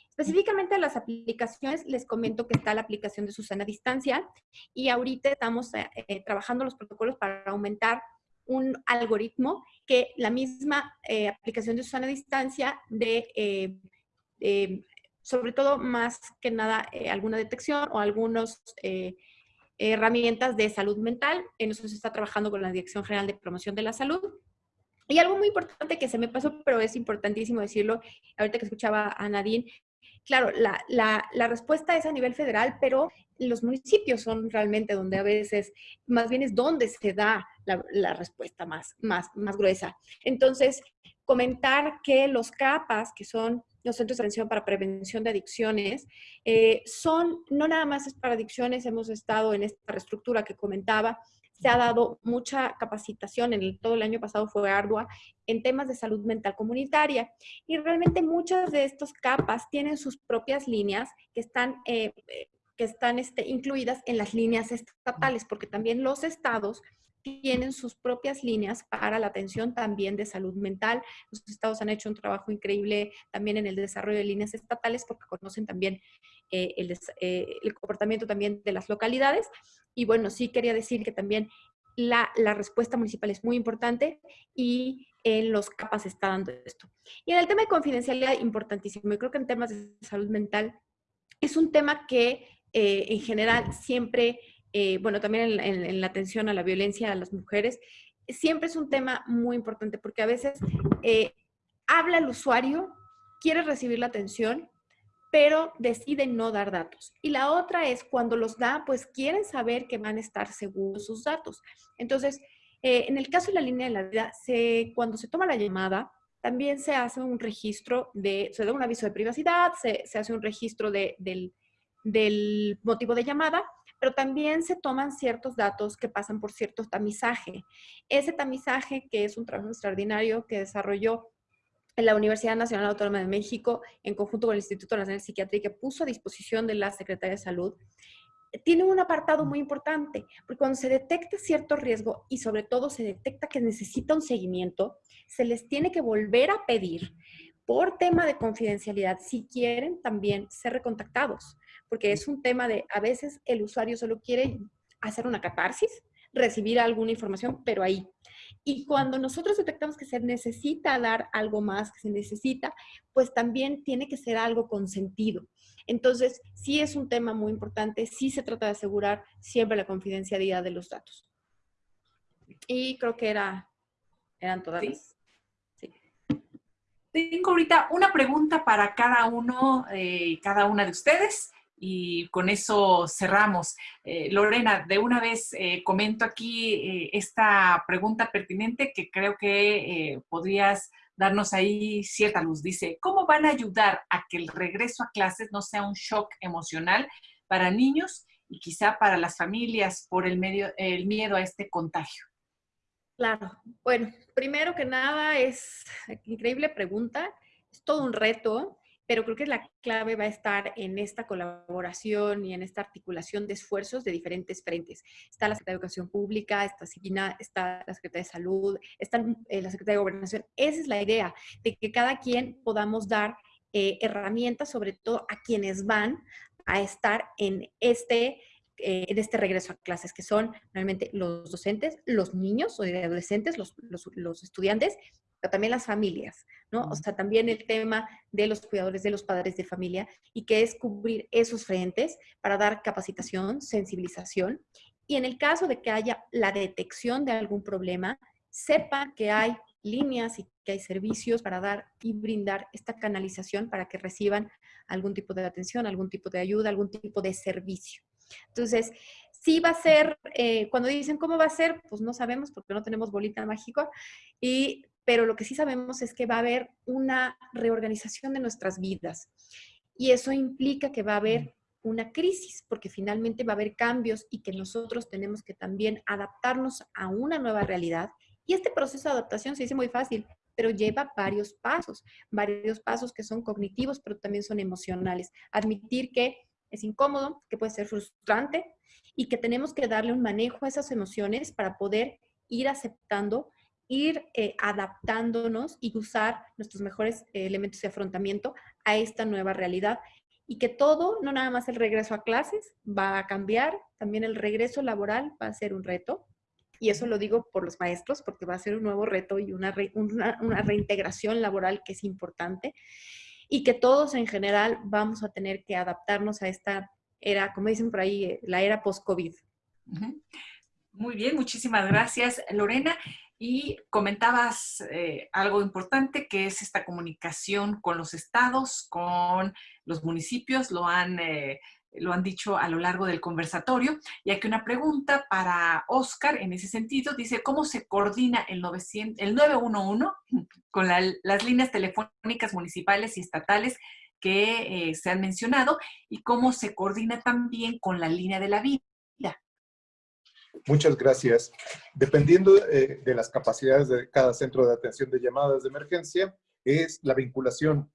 Speaker 2: Específicamente a las aplicaciones, les comento que está la aplicación de Susana Distancia y ahorita estamos eh, eh, trabajando los protocolos para aumentar un algoritmo que la misma eh, aplicación de Susana Distancia de, sobre todo más que nada, alguna detección o algunas herramientas de salud mental. En eso se está trabajando con la Dirección General de Promoción de la Salud y algo muy importante que se me pasó, pero es importantísimo decirlo, ahorita que escuchaba a Nadine, claro, la, la, respuesta es a nivel federal, pero los municipios son realmente donde a veces, más bien es donde se da la, respuesta más, más, más gruesa. Entonces, comentar que los CAPAS, que son los Centros de Atención para Prevención de Adicciones, eh, son, no nada más para adicciones, hemos estado en esta reestructura que comentaba, se ha dado mucha capacitación, en todo el año pasado fue ardua, en temas de salud mental comunitaria. Y realmente muchas de estas capas tienen sus propias líneas que están, eh, que están este, incluidas en las líneas estatales, porque también los estados tienen sus propias líneas para la atención también de salud mental. Los estados han hecho un trabajo increíble también en el desarrollo de líneas estatales porque conocen también eh, el, eh, el, comportamiento también de las localidades. Y bueno, sí quería decir que también la, la, respuesta municipal es muy importante y en los capas está dando esto. Y en el tema de confidencialidad, importantísimo. Yo creo que en temas de salud mental es un tema que eh, en general siempre, bueno, también en, la atención a la violencia a las mujeres, siempre es un tema muy importante porque a veces habla el usuario, quiere recibir la atención, pero deciden no dar datos. Y la otra es cuando los da, pues quieren saber que van a estar seguros sus datos. Entonces, eh, en el caso de la línea de la vida, se, cuando se toma la llamada, también se hace un registro de, se da un aviso de privacidad, se, hace un registro de, del, motivo de llamada, pero también se toman ciertos datos que pasan por cierto tamizaje. Ese tamizaje, que es un trabajo extraordinario que desarrolló la Universidad Nacional Autónoma de México, en conjunto con el Instituto Nacional de Psiquiatría, que puso a disposición de la Secretaría de Salud, tiene un apartado muy importante, porque cuando se detecta cierto riesgo y sobre todo se detecta que necesita un seguimiento, se les tiene que volver a pedir por tema de confidencialidad si quieren también ser recontactados, porque es un tema de a veces el usuario solo quiere hacer una catarsis, recibir alguna información, pero ahí. Y cuando nosotros detectamos que se necesita dar algo más, que se necesita, pues también tiene que ser algo con sentido. Entonces, sí es un tema muy importante, sí se trata de asegurar siempre la confidencialidad de los datos. Y creo que era, eran todas
Speaker 1: sí. Tengo ahorita una pregunta para cada uno, eh, cada una de ustedes y con eso cerramos. Eh, Lorena, de una vez eh, comento aquí eh, esta pregunta pertinente que creo que podrías darnos ahí cierta luz. Dice, ¿cómo van a ayudar a que el regreso a clases no sea un shock emocional para niños y quizá para las familias por el, medio, el miedo a este contagio?
Speaker 2: Claro, bueno, primero que nada es increíble pregunta, es todo un reto pero creo que la clave va a estar en esta colaboración y en esta articulación de esfuerzos de diferentes frentes. Está la Secretaría de Educación Pública, está la Secretaría de Salud, está eh, la Secretaría de Gobernación. Esa es la idea, de que cada quien podamos dar eh, herramientas, sobre todo a quienes van a estar en este eh, en este regreso a clases, que son realmente los docentes, los niños o adolescentes, los, los estudiantes pero también las familias, ¿no? O sea, también el tema de los cuidadores, de los padres de familia, y que es cubrir esos frentes para dar capacitación, sensibilización. Y en el caso de que haya la detección de algún problema, sepan que hay líneas y que hay servicios para dar y brindar esta canalización para que reciban algún tipo de atención, algún tipo de ayuda, algún tipo de servicio. Entonces, sí va a ser, eh, cuando dicen cómo va a ser, pues no sabemos porque no tenemos bolita mágica, y, pero lo que sí sabemos es que va a haber una reorganización de nuestras vidas. Y eso implica que va a haber una crisis, porque finalmente va a haber cambios y que nosotros tenemos que también adaptarnos a una nueva realidad. Y este proceso de adaptación se dice muy fácil, pero lleva varios pasos, varios pasos que son cognitivos, pero también son emocionales. Admitir que es incómodo, que puede ser frustrante y que tenemos que darle un manejo a esas emociones para poder ir aceptando, ir eh, adaptándonos y usar nuestros mejores eh, elementos de afrontamiento a esta nueva realidad. Y que todo, no nada más el regreso a clases, va a cambiar, también el regreso laboral va a ser un reto. Y eso lo digo por los maestros, porque va a ser un nuevo reto y una, una reintegración laboral que es importante y que todos en general vamos a tener que adaptarnos a esta era, como dicen por ahí, eh, la era post-COVID.
Speaker 1: Muy bien, muchísimas gracias, Lorena. Y comentabas eh, algo importante que es esta comunicación con los estados, con los municipios, lo han eh, lo han dicho a lo largo del conversatorio. Y aquí una pregunta para Oscar en ese sentido. Dice, ¿cómo se coordina el, 900, el 911 con las líneas telefónicas municipales y estatales que eh, se han mencionado? ¿Y cómo se coordina también con la línea de la vida?
Speaker 3: Muchas gracias. Dependiendo eh, de las capacidades de cada centro de atención de llamadas de emergencia, es la vinculación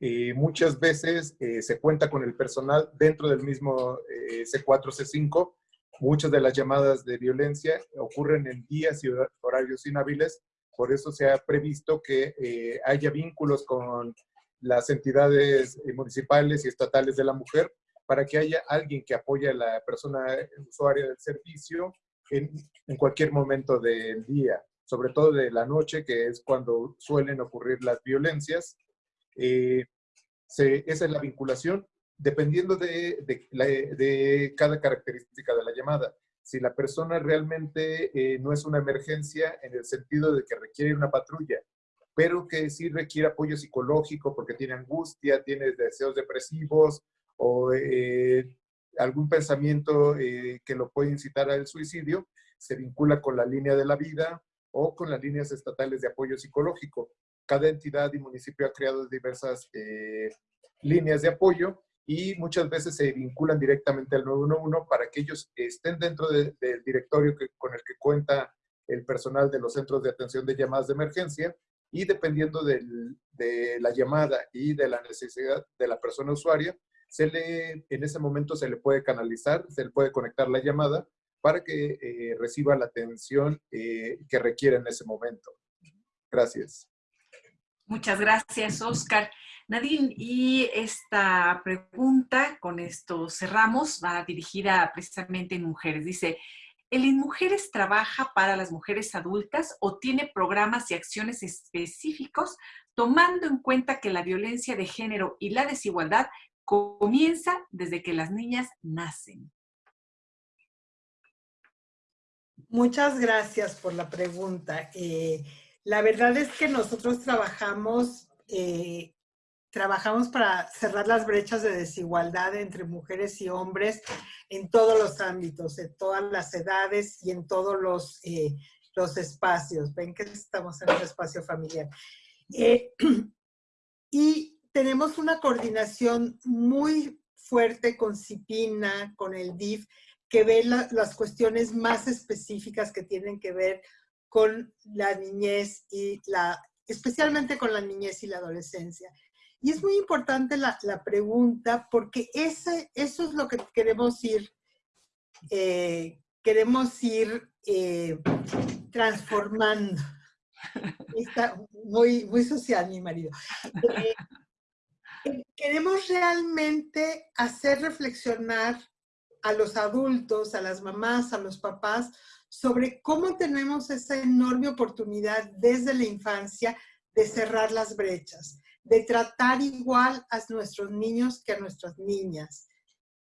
Speaker 3: eh, muchas veces eh, se cuenta con el personal dentro del mismo eh, C4, C5. Muchas de las llamadas de violencia ocurren en días y horarios inhábiles. Por eso se ha previsto que haya vínculos con las entidades municipales y estatales de la mujer para que haya alguien que apoye a la persona usuaria del servicio en, cualquier momento del día, sobre todo de la noche, que es cuando suelen ocurrir las violencias eh, esa es la vinculación, dependiendo de, de, cada característica de la llamada. Si la persona realmente eh, no es una emergencia en el sentido de que requiere una patrulla, pero que sí requiere apoyo psicológico porque tiene angustia, tiene deseos depresivos o eh, algún pensamiento que lo puede incitar al suicidio, se vincula con la línea de la vida o con las líneas estatales de apoyo psicológico. Cada entidad y municipio ha creado diversas eh, líneas de apoyo y muchas veces se vinculan directamente al 911 para que ellos estén dentro del directorio que, con el que cuenta el personal de los centros de atención de llamadas de emergencia y dependiendo de la llamada y de la necesidad de la persona usuaria, se le, en ese momento se le puede canalizar, se le puede conectar la llamada para que eh, reciba la atención eh, que requiere en ese momento. Gracias.
Speaker 1: Muchas gracias, Oscar. Nadine, y esta pregunta, con esto cerramos, va dirigida precisamente en mujeres. Dice, ¿el InMujeres trabaja para las mujeres adultas o tiene programas y acciones específicos tomando en cuenta que la violencia de género y la desigualdad comienza desde que las niñas nacen?
Speaker 4: Muchas gracias por la pregunta. Eh, la verdad es que nosotros trabajamos, eh, trabajamos para cerrar las brechas de desigualdad entre mujeres y hombres en todos los ámbitos, en todas las edades y en todos los, eh, los espacios. Ven que estamos en un espacio familiar. Y tenemos una coordinación muy fuerte con CIPINA, con el DIF, que ve las cuestiones más específicas que tienen que ver con la niñez y la, especialmente con la niñez y la adolescencia. Y es muy importante la, pregunta porque ese, eso es lo que queremos ir, eh, queremos ir eh, transformando. Está muy, muy social mi marido. Eh, queremos realmente hacer reflexionar a los adultos, a las mamás, a los papás, sobre cómo tenemos esa enorme oportunidad desde la infancia de cerrar las brechas, de tratar igual a nuestros niños que a nuestras niñas,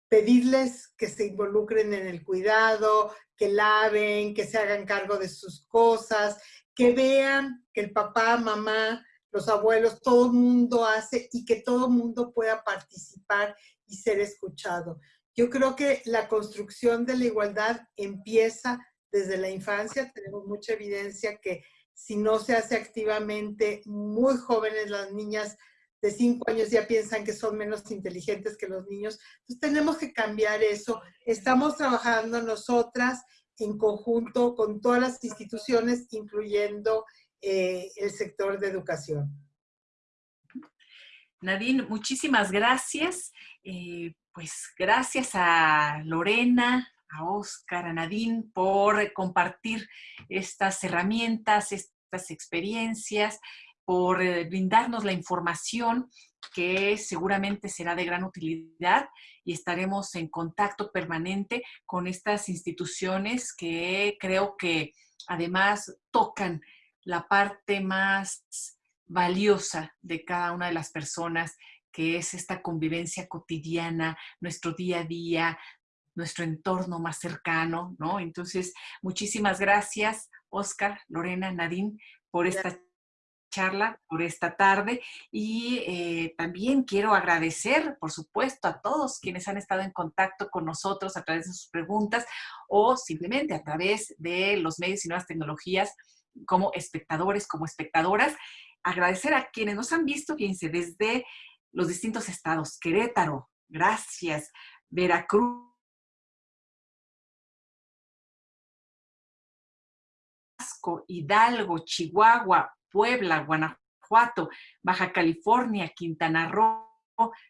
Speaker 4: pedirles que se involucren en el cuidado, que laven, que se hagan cargo de sus cosas, que vean que el papá, mamá, los abuelos, todo el mundo hace y que todo el mundo pueda participar y ser escuchado. Yo creo que la construcción de la igualdad empieza desde la infancia. Tenemos mucha evidencia que si no se hace activamente, muy jóvenes las niñas de cinco años ya piensan que son menos inteligentes que los niños. Entonces tenemos que cambiar eso. Estamos trabajando nosotras en conjunto con todas las instituciones, incluyendo eh, el sector de educación.
Speaker 1: Nadine, muchísimas gracias. Eh, pues gracias a Lorena, a Oscar, a Nadine por compartir estas herramientas, estas experiencias, por eh, brindarnos la información que seguramente será de gran utilidad y estaremos en contacto permanente con estas instituciones que creo que además tocan la parte más valiosa de cada una de las personas, que es esta convivencia cotidiana, nuestro día a día, nuestro entorno más cercano, ¿no? Entonces, muchísimas gracias, Oscar, Lorena, Nadine, por esta charla, por esta tarde. Y eh, también quiero agradecer, por supuesto, a todos quienes han estado en contacto con nosotros a través de sus preguntas o simplemente a través de los medios y nuevas tecnologías como espectadores, como espectadoras. Agradecer a quienes nos han visto, fíjense, desde los distintos estados. Querétaro, gracias. Veracruz. Hidalgo, Chihuahua, Puebla, Guanajuato, Baja California, Quintana Roo,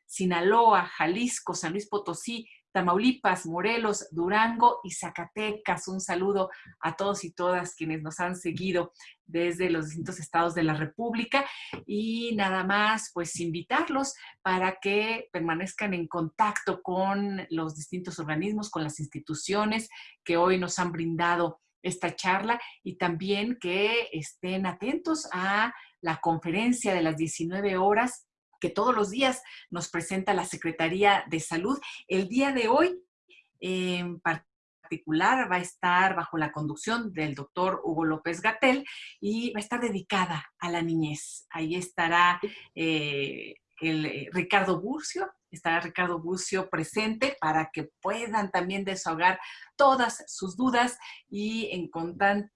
Speaker 1: Sinaloa, Jalisco, San Luis Potosí, Tamaulipas, Morelos, Durango y Zacatecas. Un saludo a todos y todas quienes nos han seguido desde los distintos estados de la República y nada más pues invitarlos para que permanezcan en contacto con los distintos organismos, con las instituciones que hoy nos han brindado esta charla y también que estén atentos a la conferencia de las 19 horas que todos los días nos presenta la Secretaría de Salud. El día de hoy, en particular, va a estar bajo la conducción del doctor Hugo López Gatel y va a estar dedicada a la niñez. Ahí estará eh, el, eh, Ricardo Burcio, estará Ricardo Burcio presente para que puedan también desahogar todas sus dudas y en,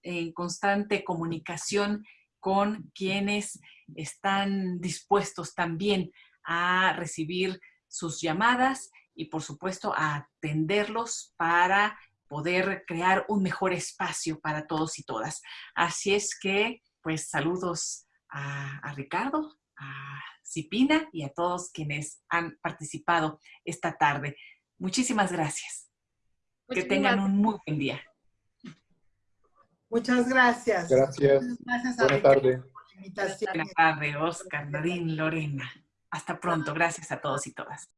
Speaker 1: en constante comunicación con quienes están dispuestos también a recibir sus llamadas y por supuesto a atenderlos para poder crear un mejor espacio para todos y todas. Así es que, pues saludos a, Ricardo, a Cipina y a todos quienes han participado esta tarde. Muchísimas gracias. que tengan un muy buen día.
Speaker 4: Muchas gracias.
Speaker 3: Gracias. Buenas tardes.
Speaker 1: Buenas tardes, Oscar, Nadine, Lorena. Hasta pronto. Gracias a todos y todas.